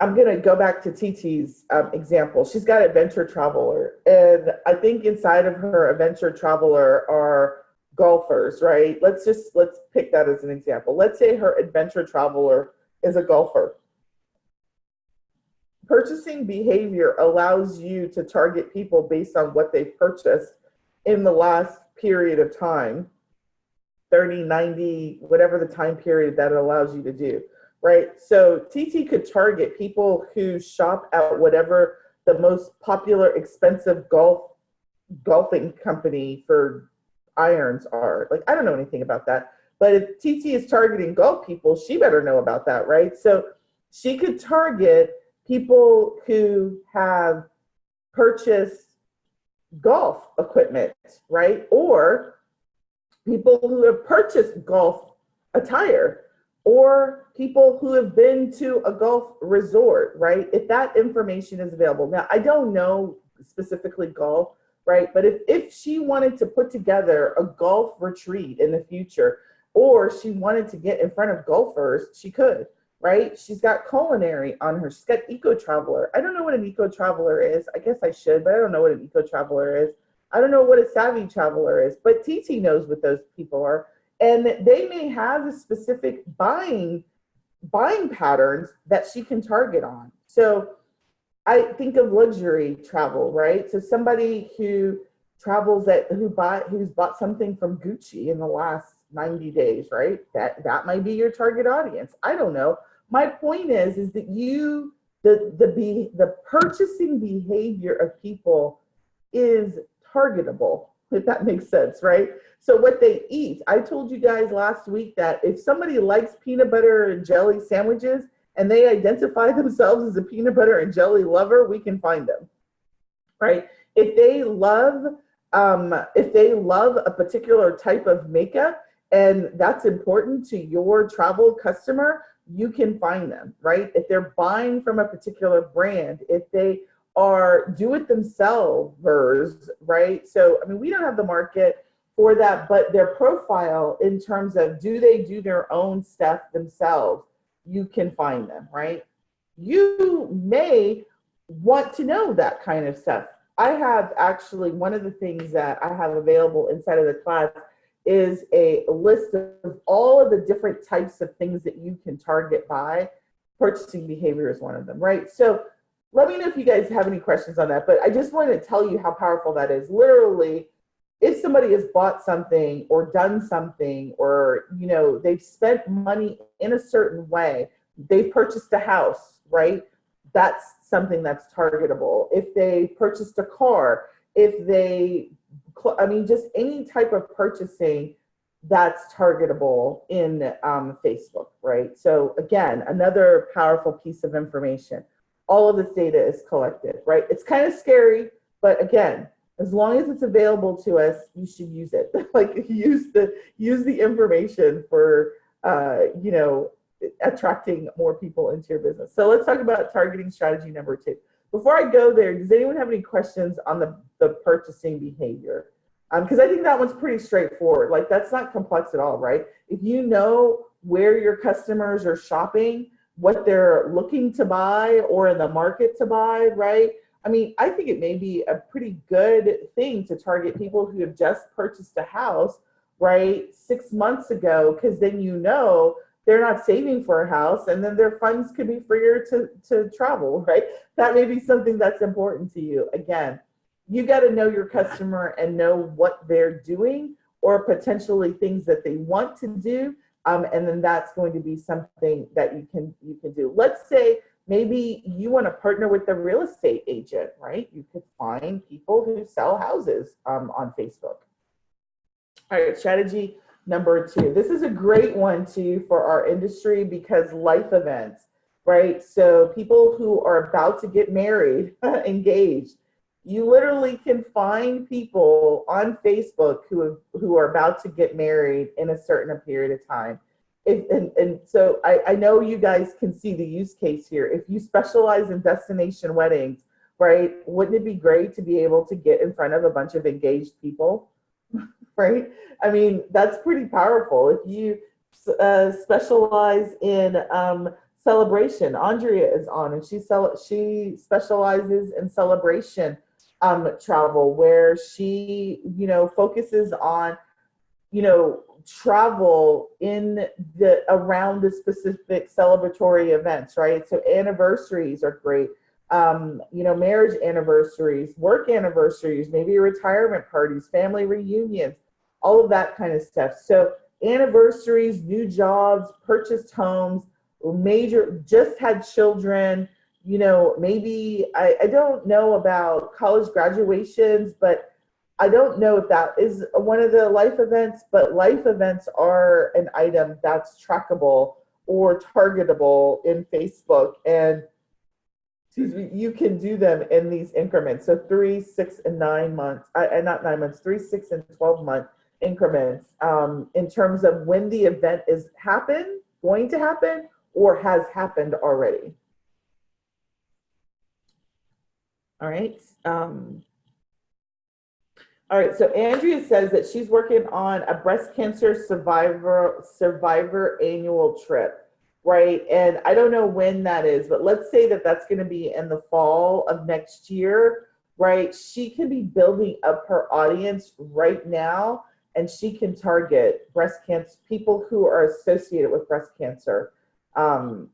I'm gonna go back to TT's um, example. She's got adventure traveler, and I think inside of her adventure traveler are golfers, right? Let's just, let's pick that as an example. Let's say her adventure traveler is a golfer. Purchasing behavior allows you to target people based on what they've purchased in the last period of time, 30, 90, whatever the time period that allows you to do, right? So TT could target people who shop at whatever the most popular expensive golf golfing company for irons are. Like, I don't know anything about that. But if TT is targeting golf people, she better know about that, right? So she could target people who have purchased golf equipment, right? Or people who have purchased golf attire or people who have been to a golf resort, right? If that information is available. Now, I don't know specifically golf, right? But if, if she wanted to put together a golf retreat in the future, or she wanted to get in front of golfers, she could, right? She's got culinary on her. She's got eco traveler. I don't know what an eco traveler is. I guess I should, but I don't know what an eco traveler is. I don't know what a savvy traveler is, but TT knows what those people are. And they may have a specific buying buying patterns that she can target on. So I think of luxury travel, right? So somebody who travels that who bought who's bought something from Gucci in the last 90 days, right? That that might be your target audience. I don't know. My point is is that you the the be the purchasing behavior of people is targetable, if that makes sense, right? So what they eat, I told you guys last week that if somebody likes peanut butter and jelly sandwiches, and they identify themselves as a peanut butter and jelly lover, we can find them, right? If they love, um, if they love a particular type of makeup and that's important to your travel customer, you can find them, right? If they're buying from a particular brand, if they are do it themselves, right? So, I mean, we don't have the market for that, but their profile in terms of do they do their own stuff themselves, you can find them, right? You may want to know that kind of stuff. I have actually one of the things that I have available inside of the class is a list of all of the different types of things that you can target by. Purchasing behavior is one of them, right? So let me know if you guys have any questions on that, but I just want to tell you how powerful that is. Literally, if somebody has bought something or done something or you know they've spent money in a certain way, they've purchased a house, right? That's something that's targetable. If they purchased a car, if they I mean, just any type of purchasing that's targetable in um, Facebook, right? So again, another powerful piece of information. All of this data is collected, right? It's kind of scary, but again, as long as it's available to us, you should use it. like use the use the information for uh, you know attracting more people into your business. So let's talk about targeting strategy number two. Before I go there, does anyone have any questions on the, the purchasing behavior? Because um, I think that one's pretty straightforward. Like that's not complex at all, right? If you know where your customers are shopping, what they're looking to buy or in the market to buy, right? I mean, I think it may be a pretty good thing to target people who have just purchased a house, right, six months ago, because then you know they're not saving for a house and then their funds could be freer to, to travel, right? That may be something that's important to you. Again, you got to know your customer and know what they're doing or potentially things that they want to do. Um, and then that's going to be something that you can you can do. Let's say maybe you want to partner with a real estate agent, right? You could find people who sell houses um, on Facebook. All right, strategy number two. This is a great one too for our industry because life events, right? So people who are about to get married, engaged, you literally can find people on Facebook who who are about to get married in a certain period of time. If, and, and so I, I know you guys can see the use case here. If you specialize in destination weddings, right, wouldn't it be great to be able to get in front of a bunch of engaged people? right? I mean, that's pretty powerful. If you uh, specialize in um, celebration, Andrea is on, and she she specializes in celebration um, travel, where she, you know, focuses on, you know, travel in the around the specific celebratory events, right? So anniversaries are great um, you know, marriage anniversaries, work anniversaries, maybe retirement parties, family reunions, all of that kind of stuff. So anniversaries, new jobs, purchased homes, major, just had children, you know, maybe, I, I don't know about college graduations, but I don't know if that is one of the life events, but life events are an item that's trackable or targetable in Facebook. And excuse me, you can do them in these increments. So three, six, and nine months, uh, and not nine months, three, six, and 12 month increments um, in terms of when the event is happen, going to happen, or has happened already. All right. Um, all right, so Andrea says that she's working on a breast cancer survivor survivor annual trip right? And I don't know when that is, but let's say that that's going to be in the fall of next year, right? She can be building up her audience right now and she can target breast cancer people who are associated with breast cancer um,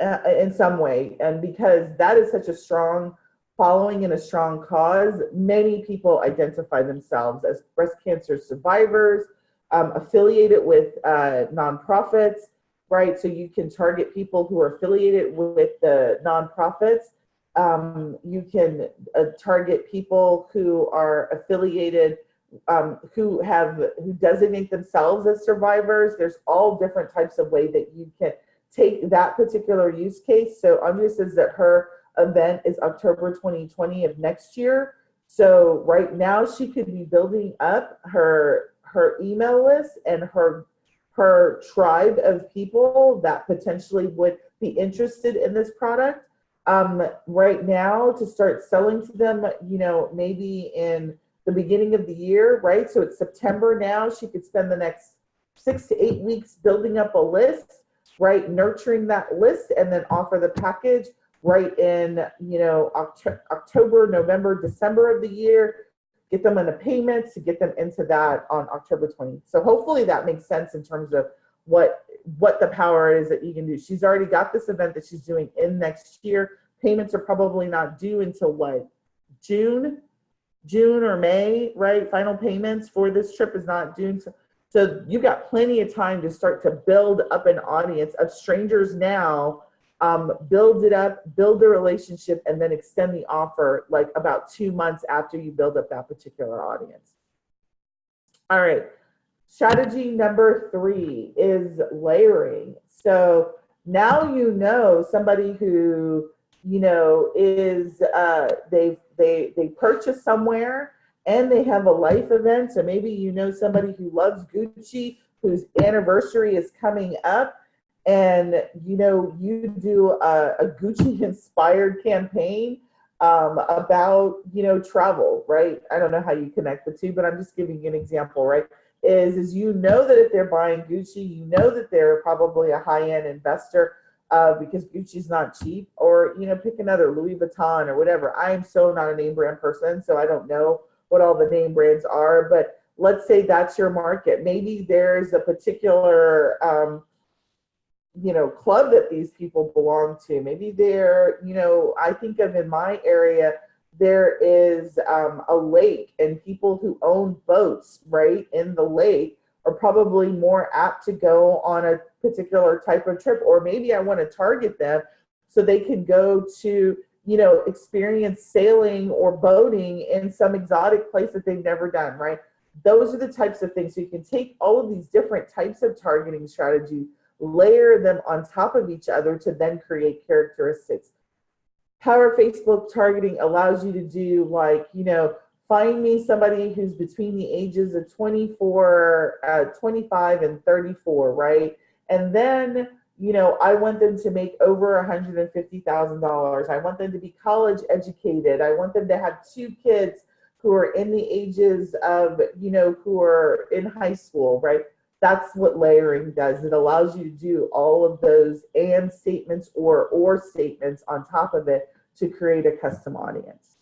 uh, in some way. And because that is such a strong following in a strong cause, many people identify themselves as breast cancer survivors, um, affiliated with uh, nonprofits, right? So you can target people who are affiliated with the nonprofits. Um, you can uh, target people who are affiliated, um, who have who designate themselves as survivors. There's all different types of way that you can take that particular use case. So Andrea says that her event is October 2020 of next year. So right now she could be building up her her email list and her her tribe of people that potentially would be interested in this product um, right now to start selling to them, you know, maybe in the beginning of the year, right? So it's September now. She could spend the next six to eight weeks building up a list, right? Nurturing that list and then offer the package right in, you know, Oct- October, November, December of the year. Get them on the payments to get them into that on October 20th. So hopefully that makes sense in terms of what what the power is that you can do. She's already got this event that she's doing in next year. Payments are probably not due until what? June, June or May, right? Final payments for this trip is not due. So, so you've got plenty of time to start to build up an audience of strangers now. Um, build it up, build the relationship, and then extend the offer like about two months after you build up that particular audience. All right. Strategy number three is layering. So now you know somebody who you know is uh, they they they purchase somewhere and they have a life event. So maybe you know somebody who loves Gucci whose anniversary is coming up, and you know you do a, a Gucci inspired campaign um, about you know travel, right? I don't know how you connect the two, but I'm just giving you an example, right? is is you know that if they're buying Gucci, you know that they're probably a high-end investor uh, because Gucci's not cheap, or you know, pick another Louis Vuitton or whatever. I am so not a name brand person, so I don't know what all the name brands are, but let's say that's your market. Maybe there's a particular um, you know club that these people belong to. Maybe they're, you know, I think of in my area there is um, a lake and people who own boats right in the lake are probably more apt to go on a particular type of trip or maybe i want to target them so they can go to you know experience sailing or boating in some exotic place that they've never done right those are the types of things so you can take all of these different types of targeting strategies layer them on top of each other to then create characteristics Power Facebook targeting allows you to do like, you know, find me somebody who's between the ages of 24, uh, 25 and 34, right? And then, you know, I want them to make over $150,000. I want them to be college educated. I want them to have two kids who are in the ages of, you know, who are in high school, right? That's what layering does. It allows you to do all of those and statements or or statements on top of it to create a custom audience.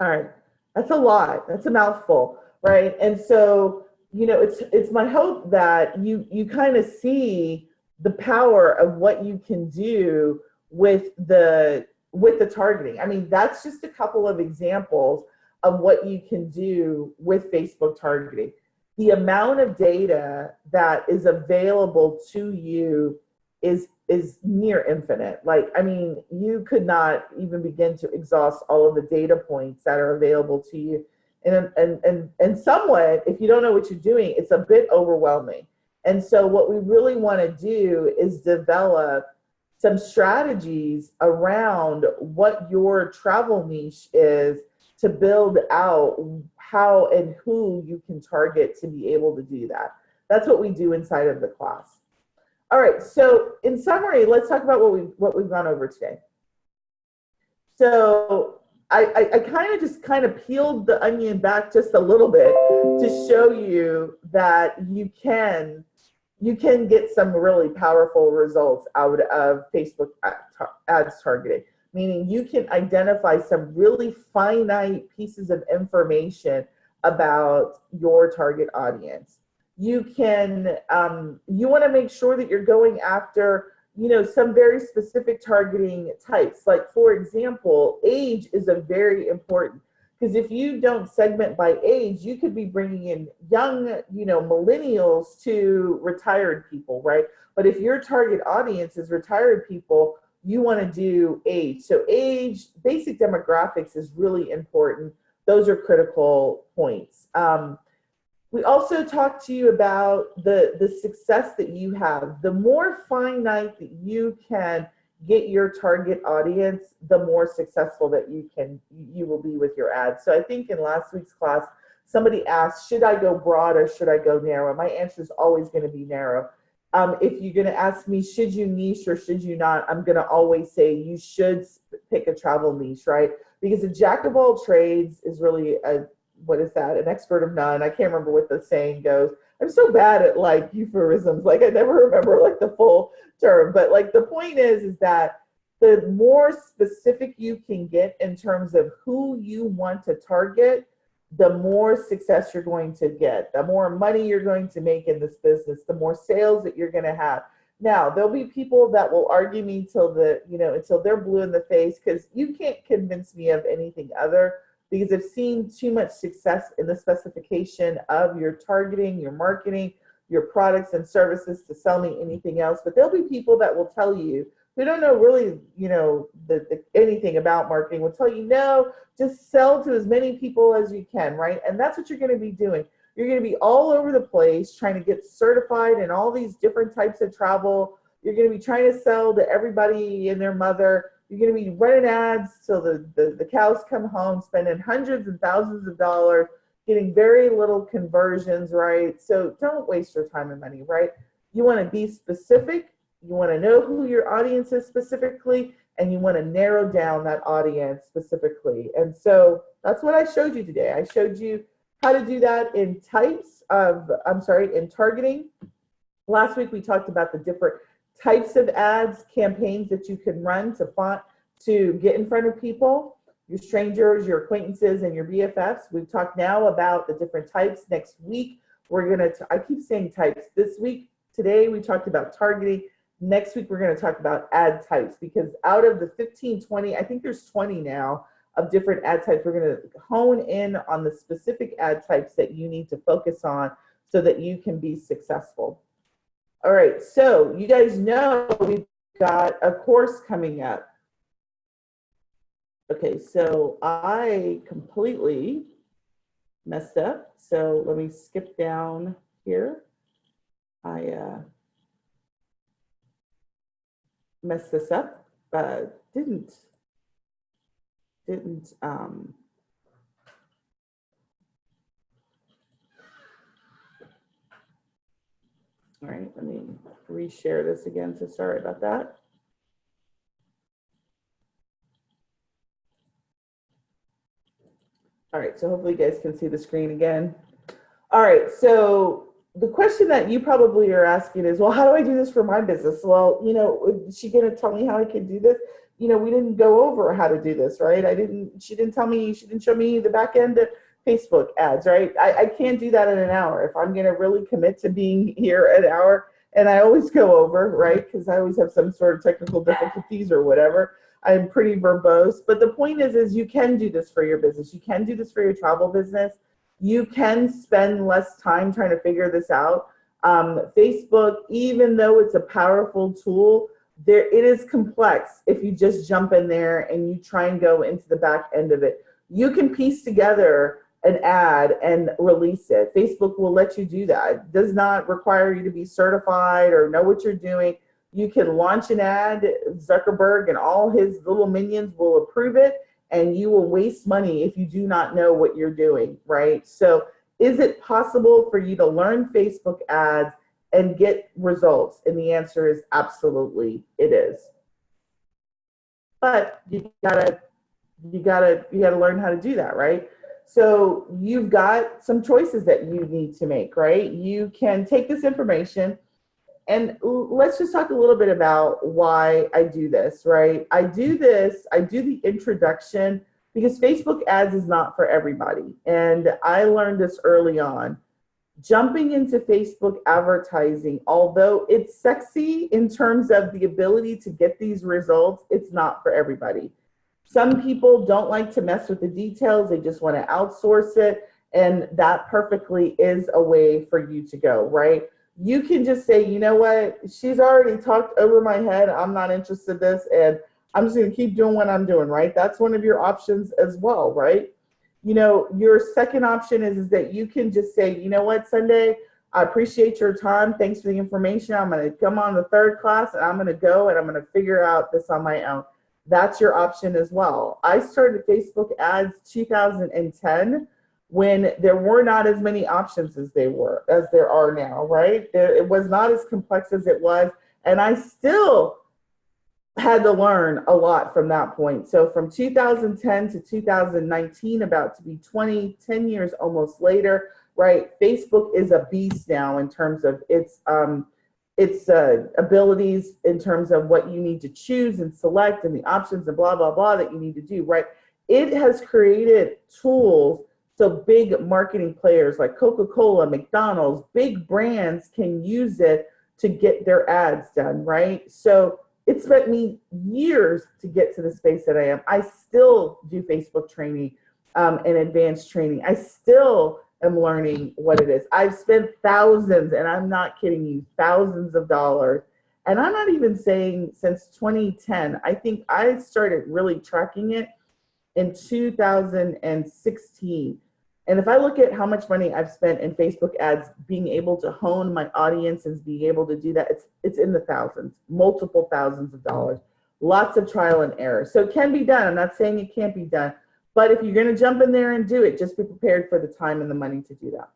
All right, that's a lot. That's a mouthful, right? And so, you know, it's it's my hope that you you kind of see the power of what you can do with the with the targeting. I mean, that's just a couple of examples of what you can do with Facebook targeting. The amount of data that is available to you is is near infinite. Like, I mean, you could not even begin to exhaust all of the data points that are available to you. And, and, and, and somewhat, if you don't know what you're doing, it's a bit overwhelming. And so what we really want to do is develop some strategies around what your travel niche is to build out how and who you can target to be able to do that. That's what we do inside of the class. All right, so in summary, let's talk about what we've, what we've gone over today. So I, I, I kind of just kind of peeled the onion back just a little bit to show you that you can you can get some really powerful results out of Facebook ads targeting, meaning you can identify some really finite pieces of information about your target audience. You can um, you want to make sure that you're going after you know some very specific targeting types. Like for example age is a very important because if you don't segment by age you could be bringing in young you know millennials to retired people right? But if your target audience is retired people you want to do age so age basic demographics is really important those are critical points um, we also talked to you about the, the success that you have. The more finite that you can get your target audience, the more successful that you can you will be with your ads. So I think in last week's class, somebody asked, should I go broad or should I go narrow? My answer is always going to be narrow. Um, if you're going to ask me, should you niche or should you not? I'm going to always say you should pick a travel niche, right? Because a jack of all trades is really a, what is that? An expert of none. I can't remember what the saying goes. I'm so bad at like euphemisms. Like I never remember like the full term, but like the point is, is that the more specific you can get in terms of who you want to target, the more success you're going to get, the more money you're going to make in this business, the more sales that you're going to have. Now, there'll be people that will argue me till the, you know, until they're blue in the face because you can't convince me of anything other because I've seen too much success in the specification of your targeting, your marketing, your products and services to sell me anything else. But there'll be people that will tell you who don't know really, you know, the, the anything about marketing will tell you, no, just sell to as many people as you can, right? And that's what you're going to be doing. You're going to be all over the place trying to get certified in all these different types of travel. You're going to be trying to sell to everybody and their mother. You're going to be running ads till the, the, the cows come home, spending hundreds and thousands of dollars, getting very little conversions, right? So don't waste your time and money, right? You want to be specific. You want to know who your audience is specifically, and you want to narrow down that audience specifically. And so that's what I showed you today. I showed you how to do that in types of, I'm sorry, in targeting. Last week we talked about the different types of ads, campaigns that you can run to font to get in front of people, your strangers, your acquaintances, and your BFFs. We've talked now about the different types. Next week, we're gonna, I keep saying types. This week, today, we talked about targeting. Next week, we're gonna talk about ad types because out of the 15, 20, I think there's 20 now of different ad types. We're gonna hone in on the specific ad types that you need to focus on so that you can be successful. All right, so you guys know we've got a course coming up. Okay, so I completely messed up. So let me skip down here. I uh, messed this up, but didn't, didn't, um, all right, let me reshare this again. So sorry about that. All right, so hopefully you guys can see the screen again. All right, so the question that you probably are asking is, well, how do I do this for my business? Well, you know, is she gonna tell me how I can do this? You know, we didn't go over how to do this, right? I didn't, she didn't tell me, she didn't show me the back end of Facebook ads, right? I, I can't do that in an hour. If I'm gonna really commit to being here an hour, and I always go over, right? Because I always have some sort of technical difficulties or whatever. I'm pretty verbose, but the point is, is you can do this for your business. You can do this for your travel business. You can spend less time trying to figure this out. Um, Facebook, even though it's a powerful tool, there it is complex if you just jump in there and you try and go into the back end of it. You can piece together an ad and release it. Facebook will let you do that. It does not require you to be certified or know what you're doing. You can launch an ad, Zuckerberg and all his little minions will approve it, and you will waste money if you do not know what you're doing, right? So, is it possible for you to learn Facebook ads and get results? And the answer is absolutely, it is. But you gotta, you gotta, you gotta learn how to do that, right? So you've got some choices that you need to make, right? You can take this information and let's just talk a little bit about why I do this, right? I do this, I do the introduction because Facebook ads is not for everybody. And I learned this early on. Jumping into Facebook advertising, although it's sexy in terms of the ability to get these results, it's not for everybody. Some people don't like to mess with the details, they just want to outsource it. And that perfectly is a way for you to go, right? You can just say, you know what, she's already talked over my head. I'm not interested in this. And I'm just going to keep doing what I'm doing, right? That's one of your options as well, right? You know, your second option is, is that you can just say, you know what, Sunday, I appreciate your time. Thanks for the information. I'm going to come on the third class and I'm going to go and I'm going to figure out this on my own that's your option as well. I started Facebook ads 2010 when there were not as many options as they were as there are now, right? There, it was not as complex as it was, and I still had to learn a lot from that point. So from 2010 to 2019, about to be 20, 10 years almost later, right? Facebook is a beast now in terms of its um, its uh, abilities, in terms of what you need to choose and select, and the options and blah blah blah that you need to do, right? It has created tools so big marketing players like Coca-Cola, McDonald's, big brands can use it to get their ads done, right? So it spent me years to get to the space that I am. I still do Facebook training um, and advanced training. I still am learning what it is. I've spent thousands, and I'm not kidding you, thousands of dollars. And I'm not even saying since 2010. I think I started really tracking it in 2016. And if I look at how much money I've spent in Facebook ads, being able to hone my audience and being able to do that, it's it's in the thousands, multiple thousands of dollars. Lots of trial and error. So it can be done. I'm not saying it can't be done, but if you're going to jump in there and do it, just be prepared for the time and the money to do that.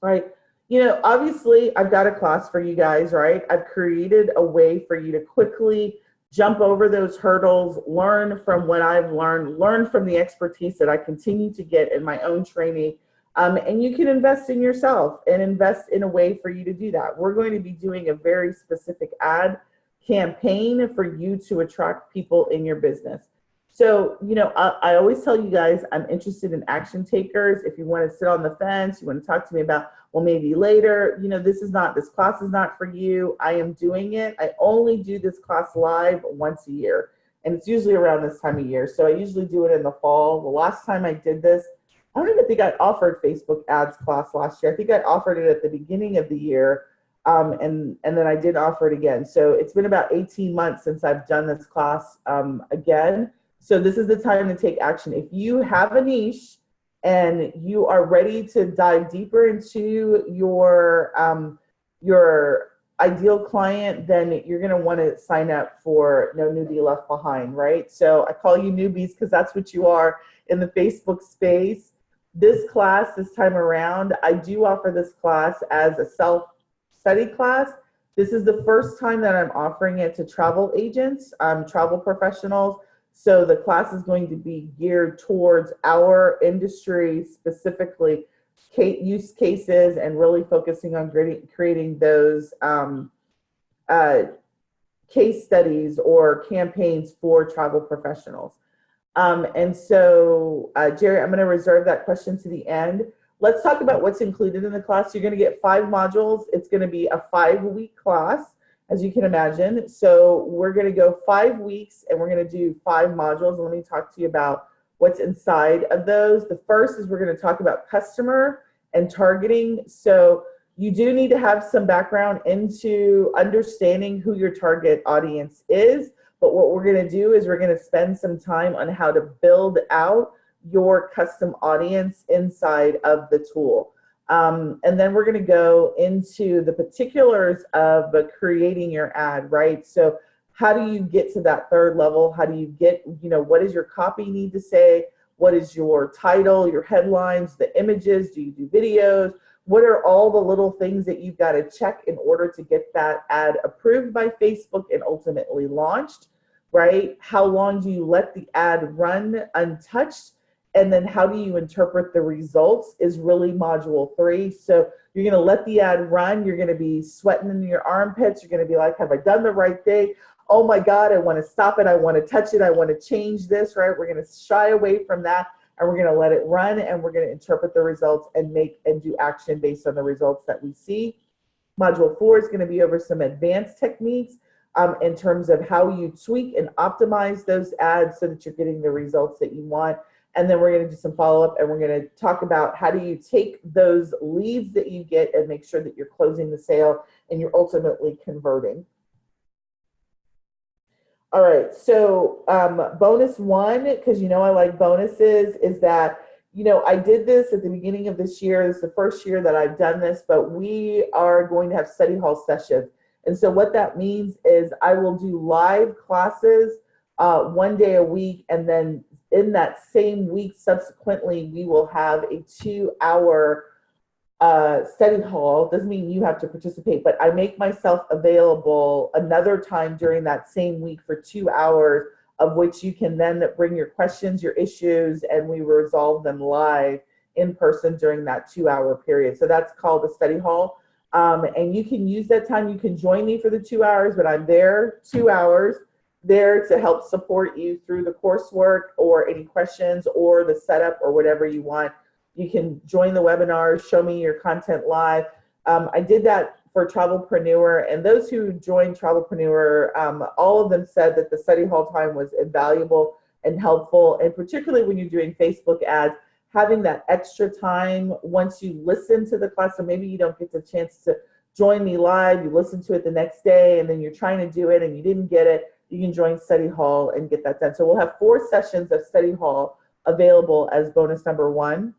Right? You know, obviously, I've got a class for you guys, right? I've created a way for you to quickly jump over those hurdles, learn from what I've learned, learn from the expertise that I continue to get in my own training. Um, and you can invest in yourself and invest in a way for you to do that. We're going to be doing a very specific ad campaign for you to attract people in your business. So, you know, I, I always tell you guys I'm interested in action takers. If you want to sit on the fence, you want to talk to me about well, maybe later, you know, this is not, this class is not for you. I am doing it. I only do this class live once a year. And it's usually around this time of year. So I usually do it in the fall. The last time I did this, I don't even think I offered Facebook ads class last year. I think I offered it at the beginning of the year. Um, and, and then I did offer it again. So it's been about 18 months since I've done this class um, again. So this is the time to take action. If you have a niche and you are ready to dive deeper into your um, your ideal client, then you're going to want to sign up for No Newbie Left Behind, right? So I call you newbies because that's what you are in the Facebook space. This class, this time around, I do offer this class as a self-study class. This is the first time that I'm offering it to travel agents, um, travel professionals, so the class is going to be geared towards our industry specifically use cases and really focusing on creating those um, uh, case studies or campaigns for travel professionals. Um, and so, uh, Jerry, I'm going to reserve that question to the end. Let's talk about what's included in the class. You're going to get five modules. It's going to be a five week class as you can imagine. So we're going to go five weeks and we're going to do five modules. Let me talk to you about what's inside of those. The first is we're going to talk about customer and targeting. So you do need to have some background into understanding who your target audience is. But what we're going to do is we're going to spend some time on how to build out your custom audience inside of the tool. Um, and then we're going to go into the particulars of creating your ad, right? So how do you get to that third level? How do you get, you know, what does your copy need to say? What is your title, your headlines, the images? Do you do videos? What are all the little things that you've got to check in order to get that ad approved by Facebook and ultimately launched, right? How long do you let the ad run untouched? And then how do you interpret the results is really module three. So you're going to let the ad run. You're going to be sweating in your armpits. You're going to be like, have I done the right thing? Oh my God, I want to stop it. I want to touch it. I want to change this, right? We're going to shy away from that and we're going to let it run and we're going to interpret the results and make and do action based on the results that we see. Module four is going to be over some advanced techniques um, in terms of how you tweak and optimize those ads so that you're getting the results that you want. And then we're going to do some follow up and we're going to talk about how do you take those leads that you get and make sure that you're closing the sale and you're ultimately converting. All right, so um, bonus one, because you know I like bonuses, is that, you know, I did this at the beginning of this year. This is the first year that I've done this, but we are going to have study hall sessions. And so what that means is I will do live classes uh, one day a week and then in that same week subsequently, we will have a two-hour uh, study hall. Doesn't mean you have to participate, but I make myself available another time during that same week for two hours, of which you can then bring your questions, your issues, and we resolve them live in person during that two-hour period. So that's called a study hall. Um, and you can use that time. You can join me for the two hours, but I'm there two hours there to help support you through the coursework or any questions or the setup or whatever you want. You can join the webinar, show me your content live. Um, I did that for Travelpreneur and those who joined Travelpreneur, um, all of them said that the study hall time was invaluable and helpful. And particularly when you're doing Facebook ads, having that extra time once you listen to the class, so maybe you don't get the chance to join me live, you listen to it the next day and then you're trying to do it and you didn't get it, you can join study hall and get that done. So we'll have four sessions of study hall available as bonus number one.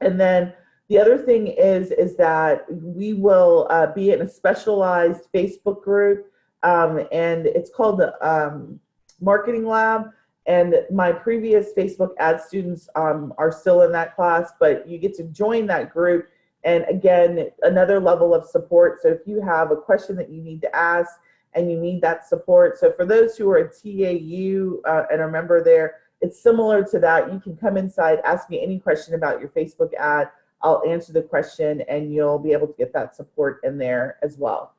And then the other thing is, is that we will uh, be in a specialized Facebook group um, and it's called the um, Marketing Lab. And my previous Facebook ad students um, are still in that class, but you get to join that group. And again, another level of support. So if you have a question that you need to ask and you need that support. So for those who are a TAU uh, and a member there, it's similar to that. You can come inside, ask me any question about your Facebook ad. I'll answer the question and you'll be able to get that support in there as well.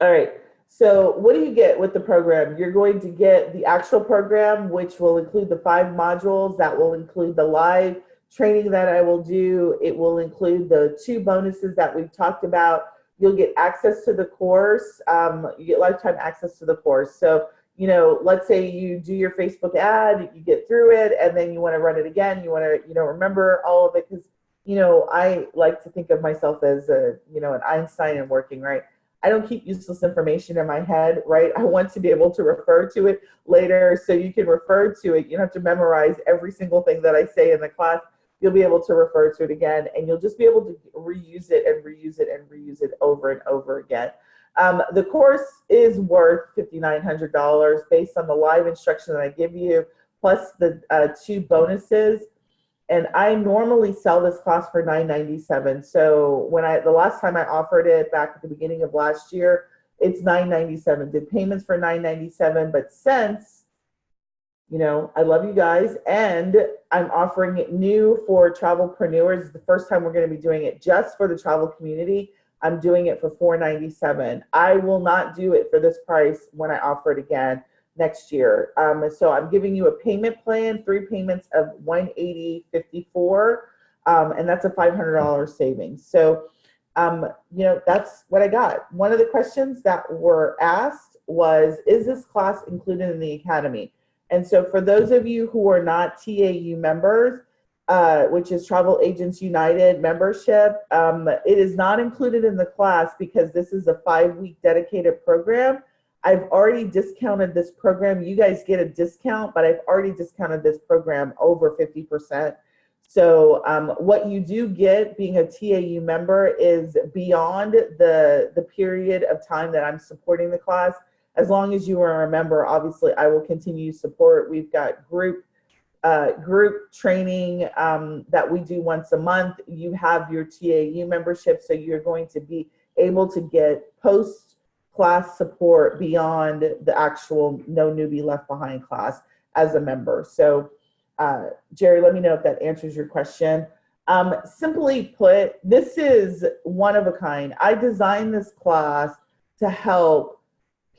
All right. So what do you get with the program? You're going to get the actual program, which will include the five modules that will include the live training that I will do. It will include the two bonuses that we've talked about. You'll get access to the course. Um, you get lifetime access to the course. So, you know, let's say you do your Facebook ad, you get through it, and then you want to run it again. You want to, you know, remember all of it because, you know, I like to think of myself as a, you know, an Einstein and working, right? I don't keep useless information in my head, right? I want to be able to refer to it later so you can refer to it. You don't have to memorize every single thing that I say in the class. You'll be able to refer to it again and you'll just be able to reuse it and reuse it and reuse it over and over again. Um, the course is worth $5,900 based on the live instruction that I give you, plus the uh, two bonuses and I normally sell this class for $9.97. So when I the last time I offered it back at the beginning of last year, it's $9.97. Did payments for $9.97, but since you know, I love you guys, and I'm offering it new for travelpreneurs. It's the first time we're going to be doing it just for the travel community. I'm doing it for $4.97. I will not do it for this price when I offer it again next year. Um, so I'm giving you a payment plan, three payments of 180.54, um, and that's a $500 savings. So, um, you know, that's what I got. One of the questions that were asked was, is this class included in the academy? And so for those of you who are not TAU members, uh, which is Travel Agents United membership, um, it is not included in the class because this is a five-week dedicated program I've already discounted this program. You guys get a discount, but I've already discounted this program over 50%. So um, what you do get being a TAU member is beyond the, the period of time that I'm supporting the class. As long as you are a member, obviously I will continue support. We've got group uh, group training um, that we do once a month. You have your TAU membership, so you're going to be able to get post class support beyond the actual no newbie left behind class as a member. So uh, Jerry, let me know if that answers your question. Um, simply put, this is one of a kind. I designed this class to help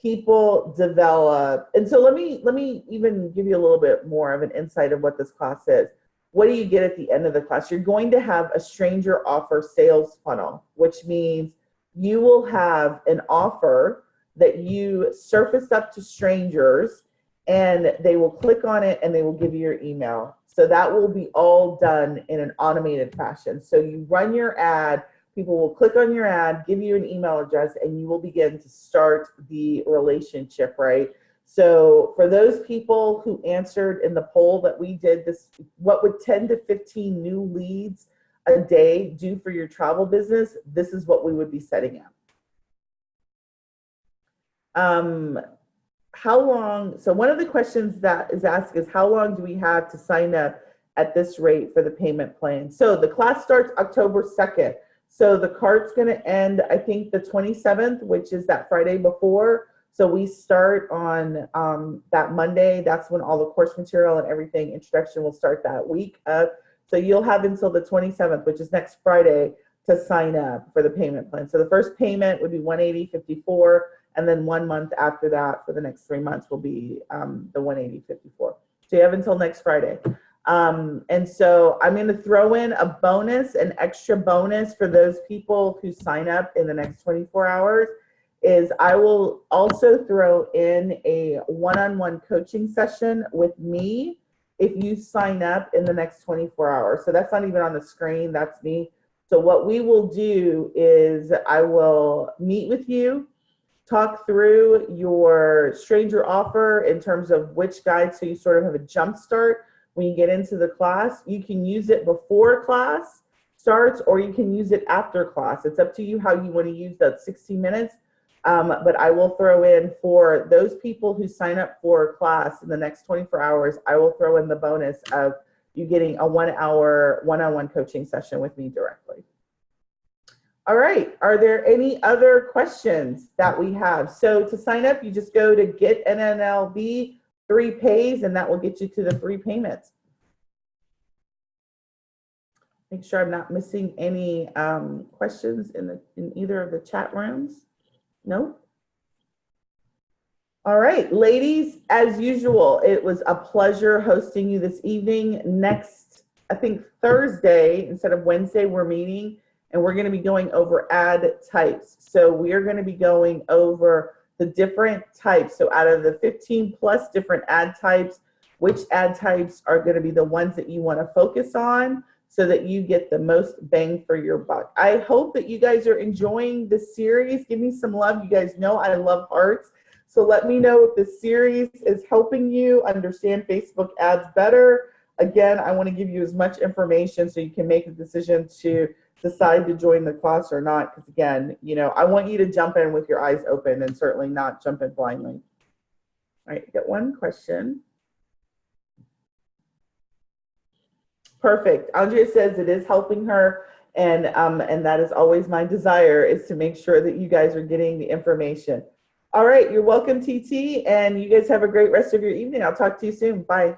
people develop. And so let me, let me even give you a little bit more of an insight of what this class is. What do you get at the end of the class? You're going to have a stranger offer sales funnel, which means you will have an offer that you surface up to strangers and they will click on it and they will give you your email. So that will be all done in an automated fashion. So you run your ad, people will click on your ad, give you an email address, and you will begin to start the relationship, right? So for those people who answered in the poll that we did this, what would 10 to 15 new leads a day do for your travel business, this is what we would be setting up. Um, how long, so one of the questions that is asked is how long do we have to sign up at this rate for the payment plan? So the class starts October 2nd. So the cart's gonna end, I think, the 27th, which is that Friday before. So we start on um, that Monday. That's when all the course material and everything, introduction will start that week. up. so you'll have until the 27th, which is next Friday, to sign up for the payment plan. So the first payment would be 180.54, and then one month after that for the next three months will be um, the 180.54. So you have until next Friday. Um, and so I'm going to throw in a bonus, an extra bonus for those people who sign up in the next 24 hours is I will also throw in a one-on-one coaching session with me if you sign up in the next 24 hours. So that's not even on the screen, that's me. So what we will do is I will meet with you, talk through your stranger offer in terms of which guide so you sort of have a jump start when you get into the class. You can use it before class starts or you can use it after class. It's up to you how you want to use that 60 minutes. Um, but I will throw in for those people who sign up for class in the next 24 hours, I will throw in the bonus of you getting a one hour one-on-one coaching session with me directly. All right, are there any other questions that we have? So to sign up, you just go to get NNLB three pays and that will get you to the three payments. Make sure I'm not missing any um, questions in the in either of the chat rooms. No? All right, ladies, as usual, it was a pleasure hosting you this evening. Next, I think Thursday, instead of Wednesday, we're meeting and we're going to be going over ad types. So we are going to be going over the different types. So out of the 15 plus different ad types, which ad types are going to be the ones that you want to focus on so that you get the most bang for your buck. I hope that you guys are enjoying the series. Give me some love. You guys know I love hearts. So let me know if this series is helping you understand Facebook ads better. Again, I want to give you as much information so you can make a decision to decide to join the class or not. Because again, you know, I want you to jump in with your eyes open and certainly not jump in blindly. All right, get one question. Perfect. Andrea says it is helping her. And, um, and that is always my desire is to make sure that you guys are getting the information. All right, you're welcome, TT, and you guys have a great rest of your evening. I'll talk to you soon. Bye.